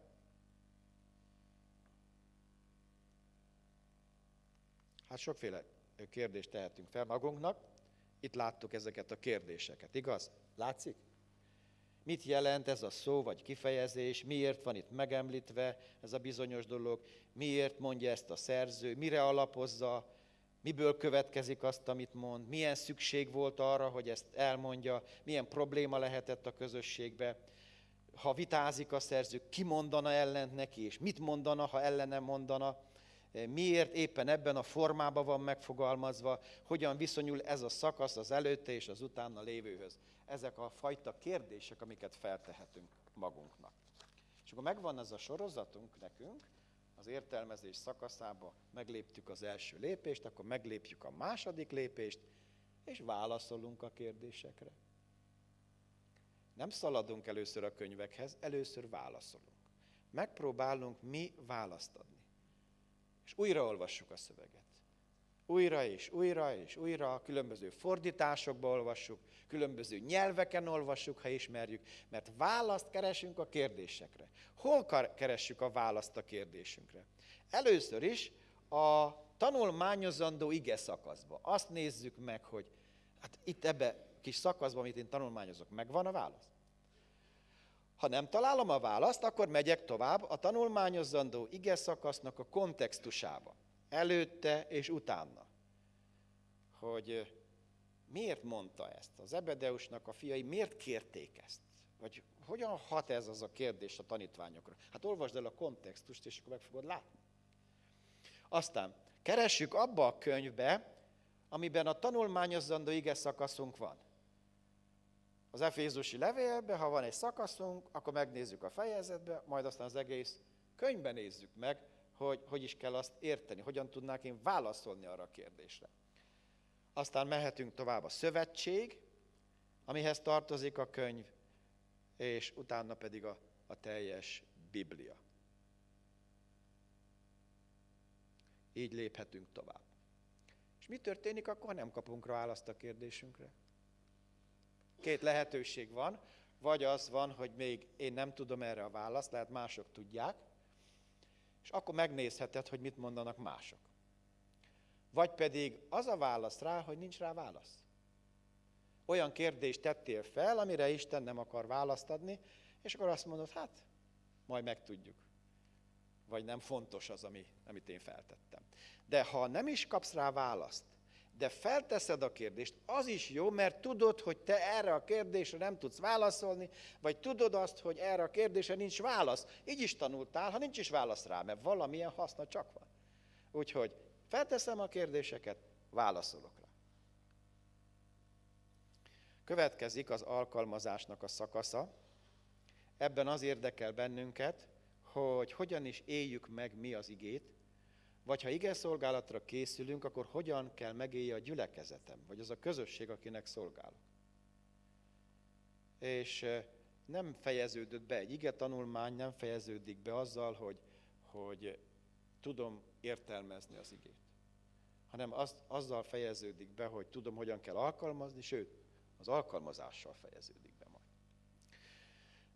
Speaker 9: Hát sokféle kérdést tehetünk fel magunknak. Itt láttuk ezeket a kérdéseket, igaz? Látszik? Mit jelent ez a szó vagy kifejezés? Miért van itt megemlítve ez a bizonyos dolog? Miért mondja ezt a szerző? Mire alapozza? Miből következik azt, amit mond? Milyen szükség volt arra, hogy ezt elmondja? Milyen probléma lehetett a közösségbe? ha vitázik a szerző, ki mondana ellent neki, és mit mondana, ha ellene mondana, miért éppen ebben a formában van megfogalmazva, hogyan viszonyul ez a szakasz az előtte és az utána lévőhöz. Ezek a fajta kérdések, amiket feltehetünk magunknak. És akkor megvan ez a sorozatunk nekünk, az értelmezés szakaszába megléptük az első lépést, akkor meglépjük a második lépést, és válaszolunk a kérdésekre. Nem szaladunk először a könyvekhez, először válaszolunk. Megpróbálunk mi választ adni. És újraolvassuk a szöveget. Újra és újra és újra, különböző fordításokba olvassuk, különböző nyelveken olvassuk, ha ismerjük, mert választ keresünk a kérdésekre. Hol keressük a választ a kérdésünkre? Először is a tanulmányozandó ige szakaszba. Azt nézzük meg, hogy hát itt ebbe kis szakaszban, amit én tanulmányozok, megvan a válasz? Ha nem találom a választ, akkor megyek tovább a tanulmányozandó ige szakasznak a kontextusába. Előtte és utána. Hogy miért mondta ezt? Az Ebedeusnak a fiai miért kérték ezt? Vagy hogyan hat ez az a kérdés a tanítványokra? Hát olvasd el a kontextust, és akkor meg fogod látni. Aztán keressük abba a könyvbe, amiben a tanulmányozandó ige szakaszunk van. Az Efézusi levélbe, ha van egy szakaszunk, akkor megnézzük a fejezetbe, majd aztán az egész könyvben nézzük meg, hogy hogy is kell azt érteni, hogyan tudnák én válaszolni arra a kérdésre. Aztán mehetünk tovább a szövetség, amihez tartozik a könyv, és utána pedig a, a teljes Biblia. Így léphetünk tovább. És mi történik akkor, nem kapunk rá választ a kérdésünkre? Két lehetőség van, vagy az van, hogy még én nem tudom erre a választ, lehet mások tudják, és akkor megnézheted, hogy mit mondanak mások. Vagy pedig az a válasz rá, hogy nincs rá válasz. Olyan kérdést tettél fel, amire Isten nem akar választ adni, és akkor azt mondod, hát, majd megtudjuk. Vagy nem fontos az, ami, amit én feltettem. De ha nem is kapsz rá választ, de felteszed a kérdést, az is jó, mert tudod, hogy te erre a kérdésre nem tudsz válaszolni, vagy tudod azt, hogy erre a kérdésre nincs válasz. Így is tanultál, ha nincs is válasz rá, mert valamilyen haszna csak van. Úgyhogy felteszem a kérdéseket, válaszolok rá. Következik az alkalmazásnak a szakasza. Ebben az érdekel bennünket, hogy hogyan is éljük meg mi az igét, vagy ha ige szolgálatra készülünk, akkor hogyan kell megélje a gyülekezetem, vagy az a közösség, akinek szolgálok. És nem fejeződött be egy ige tanulmány, nem fejeződik be azzal, hogy, hogy tudom értelmezni az igét, hanem az, azzal fejeződik be, hogy tudom, hogyan kell alkalmazni, sőt, az alkalmazással fejeződik be majd.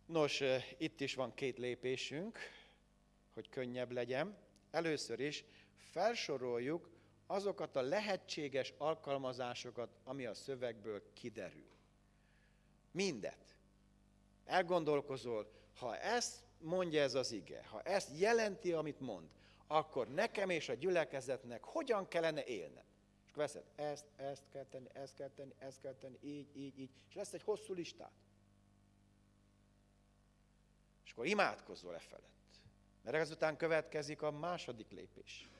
Speaker 9: Nos, itt is van két lépésünk, hogy könnyebb legyen. Először is felsoroljuk azokat a lehetséges alkalmazásokat, ami a szövegből kiderül. Mindet. Elgondolkozol, ha ezt mondja ez az ige, ha ezt jelenti, amit mond, akkor nekem és a gyülekezetnek hogyan kellene élnem? És veszed, ezt, ezt kell tenni, ezt kell tenni, ezt kell tenni, így, így, így, és lesz egy hosszú listát. És akkor imádkozol e felett. Mert ezután következik a második lépés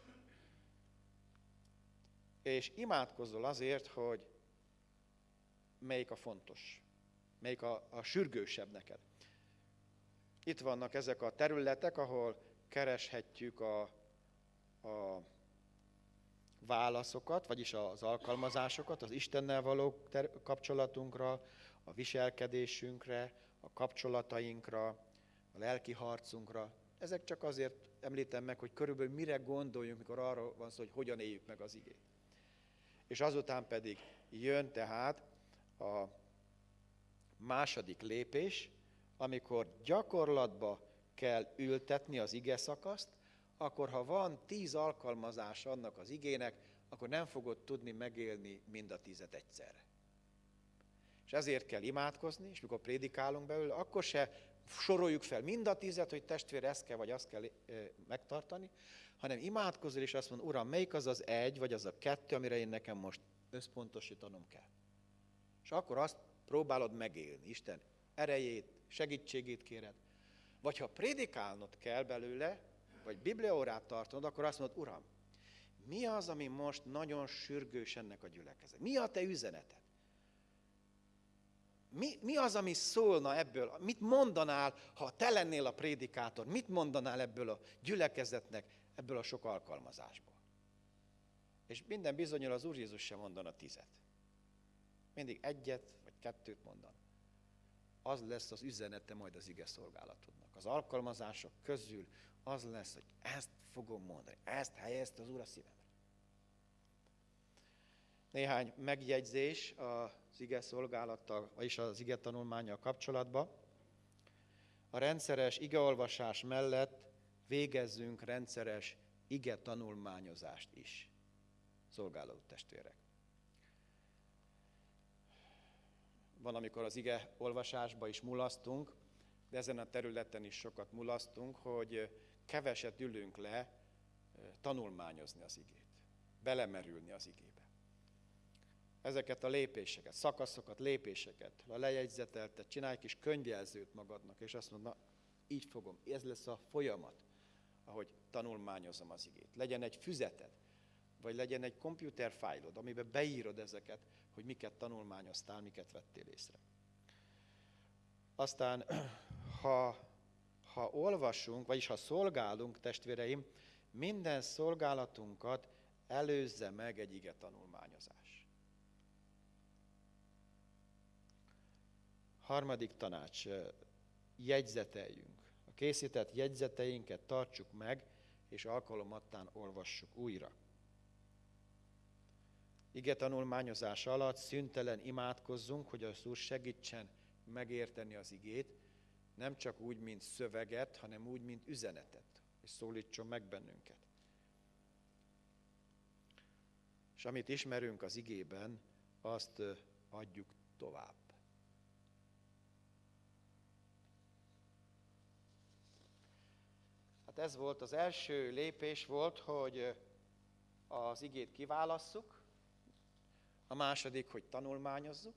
Speaker 9: és imádkozol azért, hogy melyik a fontos, melyik a, a sürgősebb neked. Itt vannak ezek a területek, ahol kereshetjük a, a válaszokat, vagyis az alkalmazásokat, az Istennel való ter- kapcsolatunkra, a viselkedésünkre, a kapcsolatainkra, a lelki harcunkra. Ezek csak azért említem meg, hogy körülbelül mire gondoljunk, mikor arról van szó, hogy hogyan éljük meg az igét és azután pedig jön tehát a második lépés, amikor gyakorlatba kell ültetni az ige szakaszt, akkor ha van tíz alkalmazás annak az igének, akkor nem fogod tudni megélni mind a tízet egyszerre. És ezért kell imádkozni, és mikor prédikálunk belőle, akkor se soroljuk fel mind a tízet, hogy testvér ezt kell, vagy azt kell megtartani, hanem imádkozol, és azt mondod, Uram, melyik az az egy, vagy az a kettő, amire én nekem most összpontosítanom kell. És akkor azt próbálod megélni. Isten, erejét, segítségét kéred, vagy ha prédikálnod kell belőle, vagy bibliaórát tartanod, akkor azt mondod, Uram, mi az, ami most nagyon sürgős ennek a gyülekezet? Mi a te üzeneted? Mi, mi az, ami szólna ebből? Mit mondanál, ha te lennél a prédikátor? Mit mondanál ebből a gyülekezetnek, ebből a sok alkalmazásból? És minden bizonyal az Úr Jézus sem mondana tizet. Mindig egyet vagy kettőt mondan. Az lesz az üzenete majd az ige szolgálatodnak. Az alkalmazások közül az lesz, hogy ezt fogom mondani, ezt helyezte az Úr a szívemre. Néhány megjegyzés az ige szolgálattal, vagyis az ige tanulmányjal kapcsolatban. A rendszeres igeolvasás mellett végezzünk rendszeres ige tanulmányozást is, szolgáló testvérek. Van, amikor az ige olvasásba is mulasztunk, de ezen a területen is sokat mulasztunk, hogy keveset ülünk le tanulmányozni az igét, belemerülni az igébe. Ezeket a lépéseket, szakaszokat, lépéseket, a lejegyzeteltet, csinálj kis könyvjelzőt magadnak, és azt mondod, na, így fogom, ez lesz a folyamat, ahogy tanulmányozom az igét. Legyen egy füzeted, vagy legyen egy fájlod, amiben beírod ezeket, hogy miket tanulmányoztál, miket vettél észre. Aztán, ha, ha olvasunk, vagyis ha szolgálunk, testvéreim, minden szolgálatunkat előzze meg egy ige tanulmányozás. Harmadik tanács, jegyzeteljünk. Készített jegyzeteinket tartsuk meg, és alkalomattán olvassuk újra. Ige tanulmányozása alatt szüntelen imádkozzunk, hogy az Úr segítsen megérteni az igét, nem csak úgy, mint szöveget, hanem úgy, mint üzenetet, és szólítson meg bennünket. És amit ismerünk az igében, azt adjuk tovább. Hát ez volt az első lépés volt, hogy az igét kiválasszuk, a második, hogy tanulmányozzuk,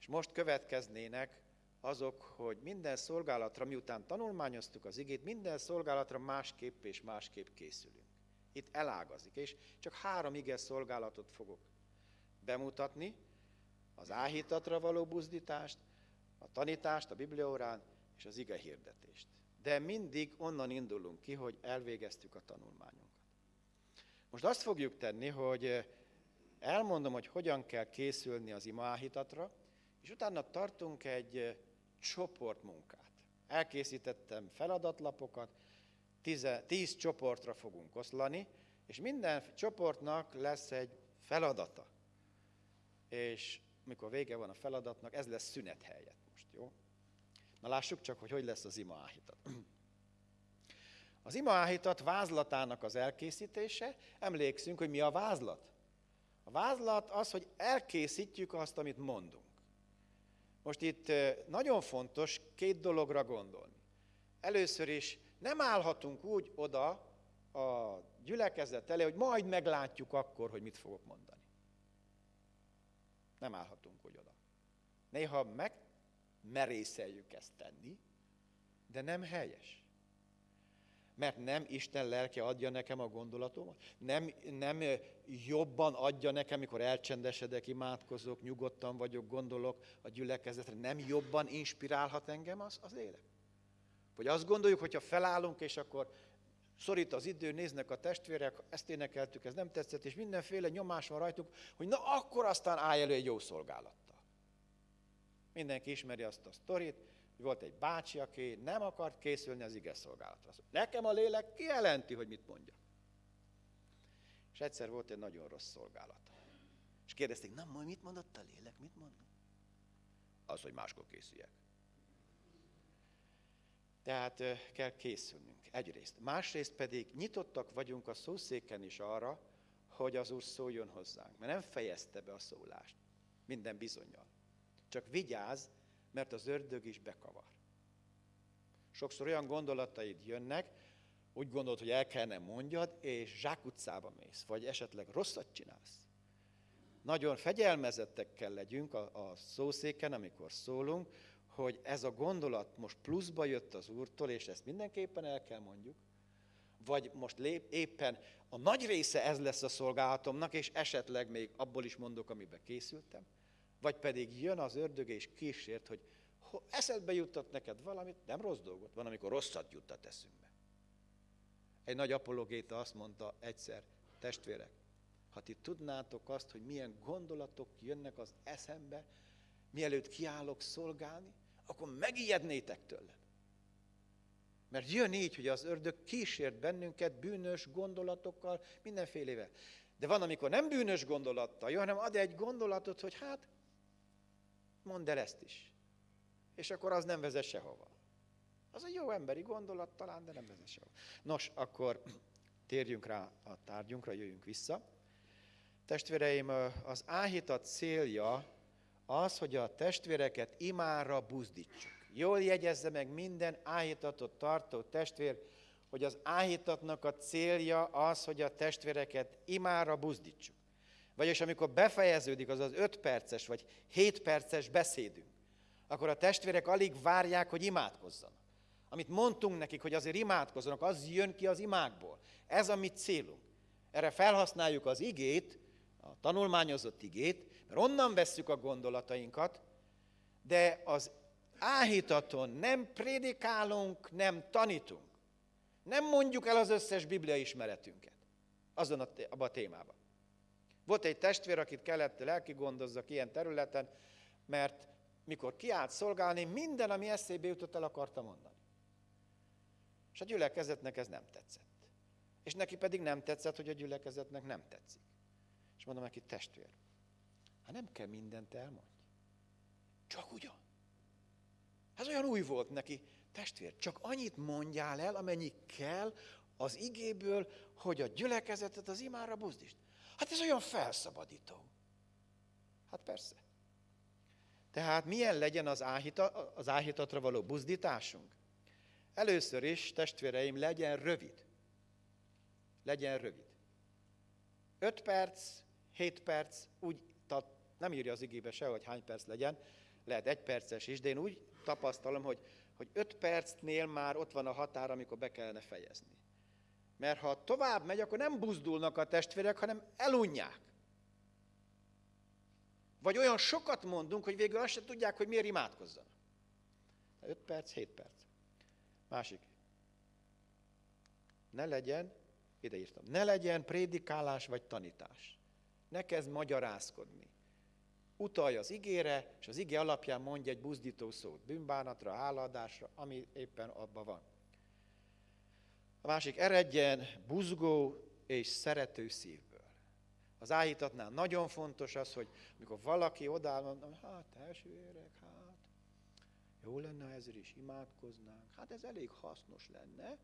Speaker 9: és most következnének azok, hogy minden szolgálatra, miután tanulmányoztuk az igét, minden szolgálatra másképp és másképp készülünk. Itt elágazik, és csak három ige szolgálatot fogok bemutatni, az áhítatra való buzdítást, a tanítást a bibliórán és az ige hirdetést. De mindig onnan indulunk ki, hogy elvégeztük a tanulmányunkat. Most azt fogjuk tenni, hogy elmondom, hogy hogyan kell készülni az imaáhítatra, és utána tartunk egy csoportmunkát. Elkészítettem feladatlapokat, tíz, tíz csoportra fogunk oszlani, és minden csoportnak lesz egy feladata. És mikor vége van a feladatnak, ez lesz szünet helyett? Na lássuk csak, hogy hogy lesz az imaáhítat. Az imaáhítat vázlatának az elkészítése, emlékszünk, hogy mi a vázlat. A vázlat az, hogy elkészítjük azt, amit mondunk. Most itt nagyon fontos két dologra gondolni. Először is nem állhatunk úgy oda a gyülekezet elé, hogy majd meglátjuk akkor, hogy mit fogok mondani. Nem állhatunk úgy oda. Néha megmerészeljük ezt tenni, de nem helyes. Mert nem Isten lelke adja nekem a gondolatomat? Nem, nem jobban adja nekem, mikor elcsendesedek, imádkozok, nyugodtan vagyok, gondolok a gyülekezetre? Nem jobban inspirálhat engem az, az lélek? Vagy azt gondoljuk, hogyha felállunk, és akkor szorít az idő, néznek a testvérek, ezt énekeltük, ez nem tetszett, és mindenféle nyomás van rajtuk, hogy na akkor aztán állj elő egy jó szolgálattal. Mindenki ismeri azt a sztorit, volt egy bácsi, aki nem akart készülni az ige szolgálatra. Nekem a lélek kijelenti, hogy mit mondja. És egyszer volt egy nagyon rossz szolgálata. És kérdezték, na majd mit mondott a lélek, mit mond? Az, hogy máskor készüljek. Tehát kell készülnünk, egyrészt. Másrészt pedig nyitottak vagyunk a szószéken is arra, hogy az Úr szóljon hozzánk. Mert nem fejezte be a szólást, minden bizonyal. Csak vigyázz, mert az ördög is bekavar. Sokszor olyan gondolataid jönnek, úgy gondolod, hogy el kellene mondjad, és zsákutcába mész, vagy esetleg rosszat csinálsz. Nagyon fegyelmezettek kell legyünk a, a szószéken, amikor szólunk, hogy ez a gondolat most pluszba jött az Úrtól, és ezt mindenképpen el kell mondjuk, vagy most lép, éppen a nagy része ez lesz a szolgálatomnak, és esetleg még abból is mondok, amiben készültem, vagy pedig jön az ördög és kísért, hogy eszedbe juttat neked valamit, nem rossz dolgot, van, amikor rosszat juttat eszünkbe. Egy nagy apologéta azt mondta egyszer, testvérek, ha ti tudnátok azt, hogy milyen gondolatok jönnek az eszembe, mielőtt kiállok szolgálni, akkor megijednétek tőlem. Mert jön így, hogy az ördög kísért bennünket bűnös gondolatokkal, mindenfélevel. De van, amikor nem bűnös gondolattal jön, hanem ad egy gondolatot, hogy hát, mondd el ezt is. És akkor az nem vezet sehova. Az egy jó emberi gondolat talán, de nem vezet sehova. Nos, akkor térjünk rá a tárgyunkra, jöjjünk vissza. Testvéreim, az áhítat célja az, hogy a testvéreket imára buzdítsuk. Jól jegyezze meg minden áhítatot tartó testvér, hogy az áhítatnak a célja az, hogy a testvéreket imára buzdítsuk. Vagyis amikor befejeződik az az 5 perces vagy 7 perces beszédünk, akkor a testvérek alig várják, hogy imádkozzanak. Amit mondtunk nekik, hogy azért imádkozzanak, az jön ki az imákból. Ez a mi célunk. Erre felhasználjuk az igét, a tanulmányozott igét, mert onnan vesszük a gondolatainkat, de az áhítaton nem prédikálunk, nem tanítunk. Nem mondjuk el az összes biblia ismeretünket azon a, abban a témában. Volt egy testvér, akit kellett lelki gondozzak ilyen területen, mert mikor kiállt szolgálni, minden, ami eszébe jutott, el akarta mondani. És a gyülekezetnek ez nem tetszett. És neki pedig nem tetszett, hogy a gyülekezetnek nem tetszik. És mondom neki, testvér, hát nem kell mindent elmondni. Csak ugyan. Ez olyan új volt neki, testvér, csak annyit mondjál el, amennyi kell az igéből, hogy a gyülekezetet az imára buzdítsd. Hát ez olyan felszabadító. Hát persze. Tehát milyen legyen az, áhita, az áhítatra való buzdításunk? Először is, testvéreim, legyen rövid. Legyen rövid. 5 perc, 7 perc, úgy nem írja az igébe se, hogy hány perc legyen, lehet egy perces is, de én úgy tapasztalom, hogy, hogy öt percnél már ott van a határ, amikor be kellene fejezni. Mert ha tovább megy, akkor nem buzdulnak a testvérek, hanem elunják. Vagy olyan sokat mondunk, hogy végül azt se tudják, hogy miért imádkozzanak. 5 perc, 7 perc. Másik. Ne legyen, ide írtam, ne legyen prédikálás vagy tanítás. Ne kezd magyarázkodni utalj az igére, és az igé alapján mondja egy buzdító szót, bűnbánatra, hálaadásra, ami éppen abban van. A másik, eredjen buzgó és szerető szívből. Az áhítatnál nagyon fontos az, hogy amikor valaki odáll, mondom, hát testvérek, hát jó lenne, ha ezért is imádkoznánk. Hát ez elég hasznos lenne,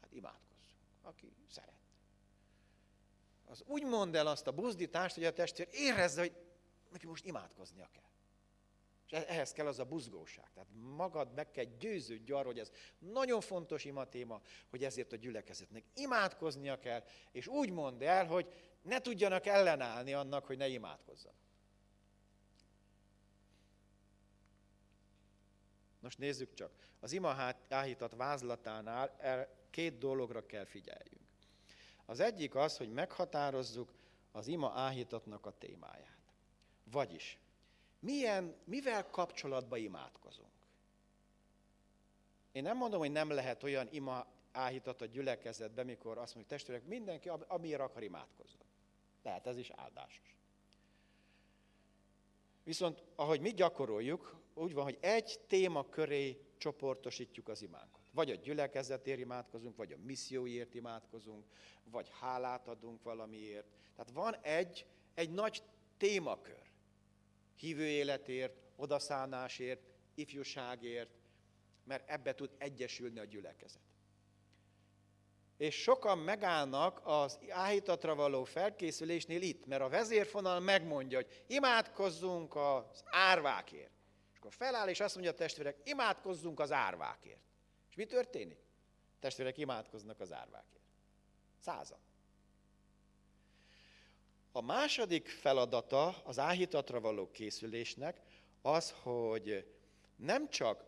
Speaker 9: hát imádkozzunk, aki szeret. Az úgy mond el azt a buzdítást, hogy a testvér érezze, hogy neki most imádkoznia kell. És e- ehhez kell az a buzgóság. Tehát magad meg kell győződj arról, hogy ez nagyon fontos ima téma, hogy ezért a gyülekezetnek imádkoznia kell, és úgy mondd el, hogy ne tudjanak ellenállni annak, hogy ne imádkozzanak. Most nézzük csak. Az ima áhítat vázlatánál két dologra kell figyeljünk. Az egyik az, hogy meghatározzuk az ima áhítatnak a témáját. Vagyis, milyen, mivel kapcsolatban imádkozunk? Én nem mondom, hogy nem lehet olyan ima áhítat a gyülekezetbe, mikor azt mondjuk, testvérek, mindenki, amiért akar imádkozni. Lehet, ez is áldásos. Viszont, ahogy mi gyakoroljuk, úgy van, hogy egy téma köré csoportosítjuk az imánkat. Vagy a gyülekezetért imádkozunk, vagy a misszióért imádkozunk, vagy hálát adunk valamiért. Tehát van egy, egy nagy témakör hívő életért, odaszánásért, ifjúságért, mert ebbe tud egyesülni a gyülekezet. És sokan megállnak az áhítatra való felkészülésnél itt, mert a vezérfonal megmondja, hogy imádkozzunk az árvákért. És akkor feláll, és azt mondja a testvérek, imádkozzunk az árvákért. És mi történik? A testvérek imádkoznak az árvákért. Százan. A második feladata az áhítatra való készülésnek az, hogy nem csak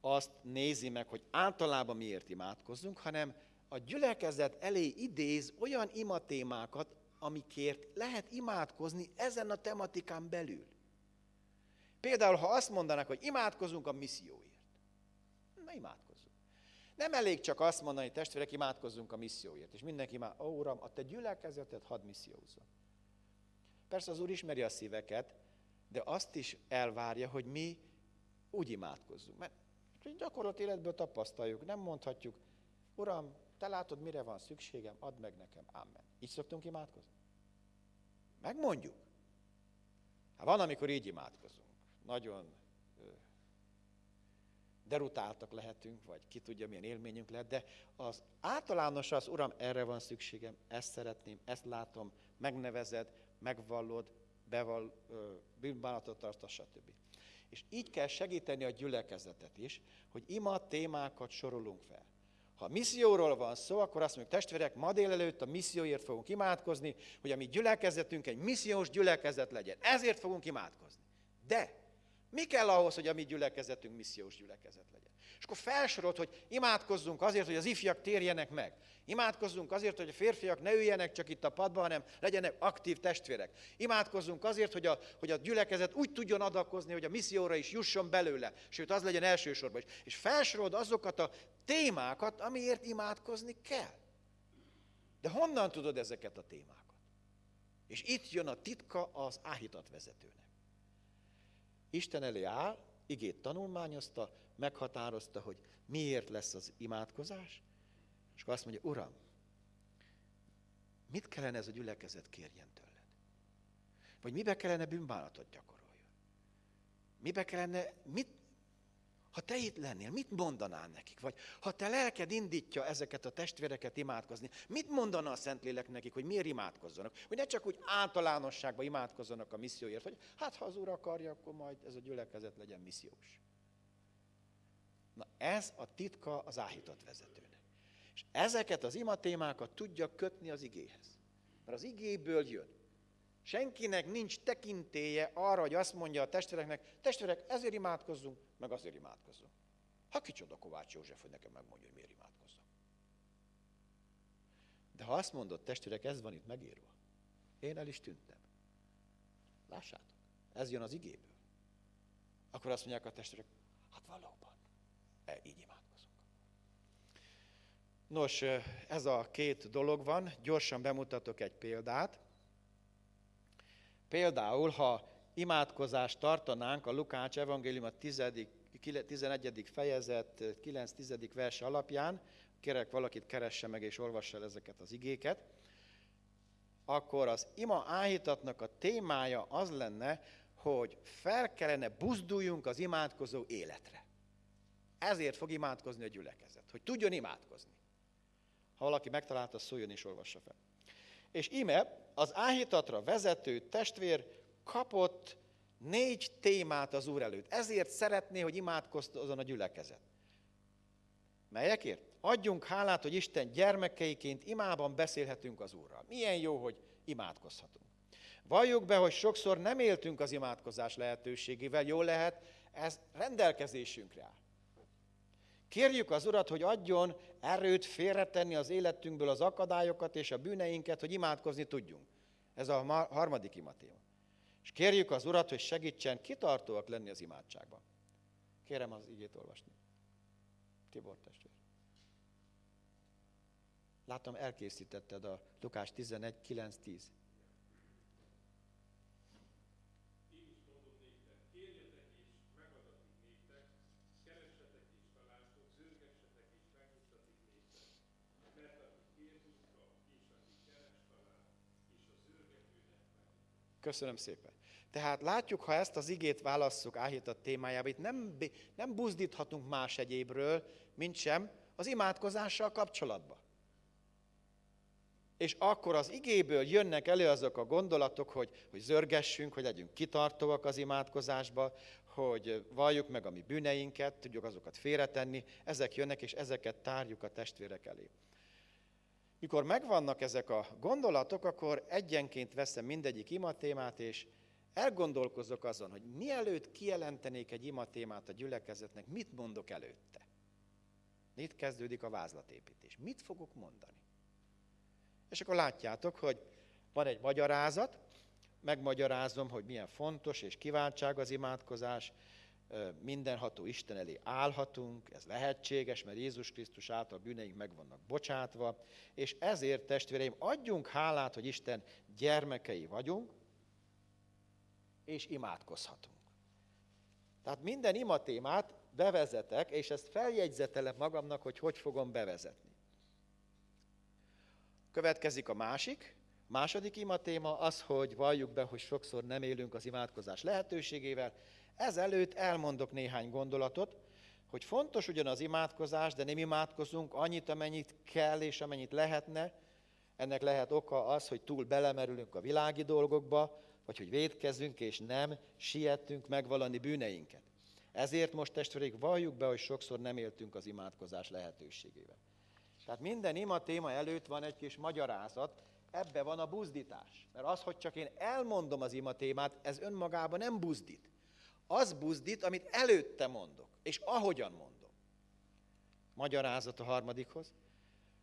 Speaker 9: azt nézi meg, hogy általában miért imádkozzunk, hanem a gyülekezet elé idéz olyan imatémákat, amikért lehet imádkozni ezen a tematikán belül. Például, ha azt mondanak, hogy imádkozunk a misszióért, na imádkozzunk. Nem elég csak azt mondani, testvérek, imádkozzunk a misszióért, és mindenki már, ó, Uram, a te gyülekezeted hadd missziózzon. Persze az Úr ismeri a szíveket, de azt is elvárja, hogy mi úgy imádkozzunk. Mert gyakorlat életből tapasztaljuk, nem mondhatjuk, Uram, te látod, mire van szükségem, add meg nekem, amen. Így szoktunk imádkozni? Megmondjuk. Hát van, amikor így imádkozunk. Nagyon derutáltak lehetünk, vagy ki tudja, milyen élményünk lehet, de az általános az, Uram, erre van szükségem, ezt szeretném, ezt látom, megnevezed, megvallod, beval, bűnbánatot tartasz, stb. És így kell segíteni a gyülekezetet is, hogy ima témákat sorolunk fel. Ha misszióról van szó, akkor azt mondjuk, testvérek, ma délelőtt a misszióért fogunk imádkozni, hogy a mi gyülekezetünk egy missziós gyülekezet legyen. Ezért fogunk imádkozni. De mi kell ahhoz, hogy a mi gyülekezetünk missziós gyülekezet legyen? És akkor felsorolt, hogy imádkozzunk azért, hogy az ifjak térjenek meg. Imádkozzunk azért, hogy a férfiak ne üljenek csak itt a padban, hanem legyenek aktív testvérek. Imádkozzunk azért, hogy a, hogy a gyülekezet úgy tudjon adakozni, hogy a misszióra is jusson belőle, sőt az legyen elsősorban is. És felsorolt azokat a témákat, amiért imádkozni kell. De honnan tudod ezeket a témákat? És itt jön a titka az áhítat vezetőnek. Isten elé áll, igét tanulmányozta, meghatározta, hogy miért lesz az imádkozás, és akkor azt mondja, Uram, mit kellene ez a gyülekezet kérjen tőled? Vagy mibe kellene bűnbánatot gyakoroljon? Mibe kellene, mit, ha te itt lennél, mit mondanál nekik? Vagy ha te lelked indítja ezeket a testvéreket imádkozni, mit mondana a Szentlélek nekik, hogy miért imádkozzanak? Hogy ne csak úgy általánosságban imádkozzanak a misszióért, hogy hát ha az Úr akarja, akkor majd ez a gyülekezet legyen missziós. Na ez a titka az áhított vezetőnek. És ezeket az imatémákat tudja kötni az igéhez. Mert az igéből jön. Senkinek nincs tekintéje arra, hogy azt mondja a testvéreknek, testvérek, ezért imádkozzunk, meg azért imádkozzunk. Ha kicsoda Kovács József, hogy nekem megmondja, hogy miért imádkozzunk. De ha azt mondod, testvérek, ez van itt megírva, én el is tűntem. Lássátok, ez jön az igéből. Akkor azt mondják a testvérek, hát valóban, e, így imádkozunk. Nos, ez a két dolog van, gyorsan bemutatok egy példát. Például, ha imádkozást tartanánk a Lukács evangélium a 10, 11. fejezet 9-10. vers alapján, kérek valakit keresse meg és olvassa el ezeket az igéket, akkor az ima áhítatnak a témája az lenne, hogy fel kellene buzduljunk az imádkozó életre. Ezért fog imádkozni a gyülekezet, hogy tudjon imádkozni. Ha valaki megtalálta, szóljon és olvassa fel. És ime az áhítatra vezető testvér kapott négy témát az Úr előtt. Ezért szeretné, hogy imádkozzon a gyülekezet. Melyekért? Adjunk hálát, hogy Isten gyermekeiként imában beszélhetünk az Úrral. Milyen jó, hogy imádkozhatunk. Valljuk be, hogy sokszor nem éltünk az imádkozás lehetőségével, jó lehet, ez rendelkezésünkre áll. Kérjük az Urat, hogy adjon erőt félretenni az életünkből az akadályokat és a bűneinket, hogy imádkozni tudjunk. Ez a harmadik imatéma. És kérjük az Urat, hogy segítsen kitartóak lenni az imádságban. Kérem az igét olvasni. Tibor testvér. Látom, elkészítetted a Lukás 11, 9, 10. Köszönöm szépen. Tehát látjuk, ha ezt az igét válasszuk áhítat témájába, itt nem, nem buzdíthatunk más egyébről, mint sem az imádkozással kapcsolatban. És akkor az igéből jönnek elő azok a gondolatok, hogy, hogy zörgessünk, hogy legyünk kitartóak az imádkozásba, hogy valljuk meg a mi bűneinket, tudjuk azokat félretenni, ezek jönnek, és ezeket tárjuk a testvérek elé. Mikor megvannak ezek a gondolatok, akkor egyenként veszem mindegyik imatémát, és elgondolkozok azon, hogy mielőtt kijelentenék egy ima témát a gyülekezetnek, mit mondok előtte. Itt kezdődik a vázlatépítés. Mit fogok mondani? És akkor látjátok, hogy van egy magyarázat, megmagyarázom, hogy milyen fontos és kiváltság az imádkozás, mindenható Isten elé állhatunk, ez lehetséges, mert Jézus Krisztus által bűneink meg vannak bocsátva, és ezért, testvéreim, adjunk hálát, hogy Isten gyermekei vagyunk, és imádkozhatunk. Tehát minden ima témát bevezetek, és ezt feljegyzetelem magamnak, hogy hogy fogom bevezetni. Következik a másik, második ima téma az, hogy valljuk be, hogy sokszor nem élünk az imádkozás lehetőségével, Ezelőtt elmondok néhány gondolatot, hogy fontos ugyan az imádkozás, de nem imádkozunk annyit, amennyit kell és amennyit lehetne. Ennek lehet oka az, hogy túl belemerülünk a világi dolgokba, vagy hogy védkezünk és nem siettünk megvalani bűneinket. Ezért most testvéreik valljuk be, hogy sokszor nem éltünk az imádkozás lehetőségével. Tehát minden ima téma előtt van egy kis magyarázat, ebbe van a buzdítás. Mert az, hogy csak én elmondom az ima témát, ez önmagában nem buzdít az buzdít, amit előtte mondok, és ahogyan mondom. Magyarázat a harmadikhoz.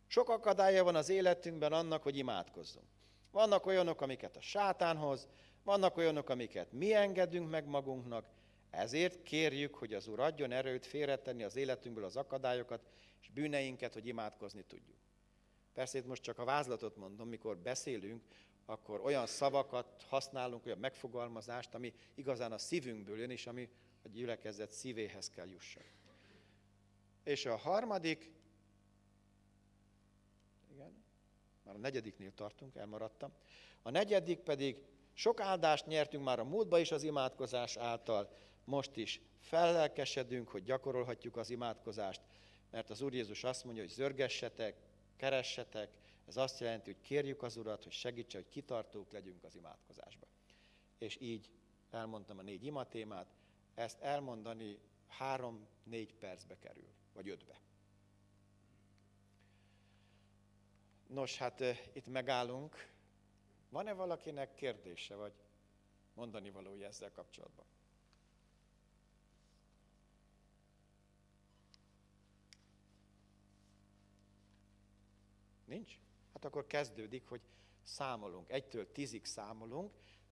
Speaker 9: Sok akadálya van az életünkben annak, hogy imádkozzunk. Vannak olyanok, amiket a sátánhoz, vannak olyanok, amiket mi engedünk meg magunknak, ezért kérjük, hogy az Úr adjon erőt félretenni az életünkből az akadályokat és bűneinket, hogy imádkozni tudjuk. Persze itt most csak a vázlatot mondom, mikor beszélünk, akkor olyan szavakat használunk, olyan megfogalmazást, ami igazán a szívünkből jön, és ami a gyülekezet szívéhez kell jusson. És a harmadik, igen, már a negyediknél tartunk, elmaradtam. A negyedik pedig sok áldást nyertünk már a múltba is az imádkozás által, most is fellelkesedünk, hogy gyakorolhatjuk az imádkozást, mert az Úr Jézus azt mondja, hogy zörgessetek, keressetek, ez azt jelenti, hogy kérjük az Urat, hogy segítse, hogy kitartók legyünk az imádkozásba. És így elmondtam a négy imatémát, ezt elmondani három-négy percbe kerül, vagy ötbe. Nos, hát itt megállunk. Van-e valakinek kérdése, vagy mondani valója ezzel kapcsolatban? Nincs? Hát akkor kezdődik, hogy számolunk. Egytől tízig számolunk,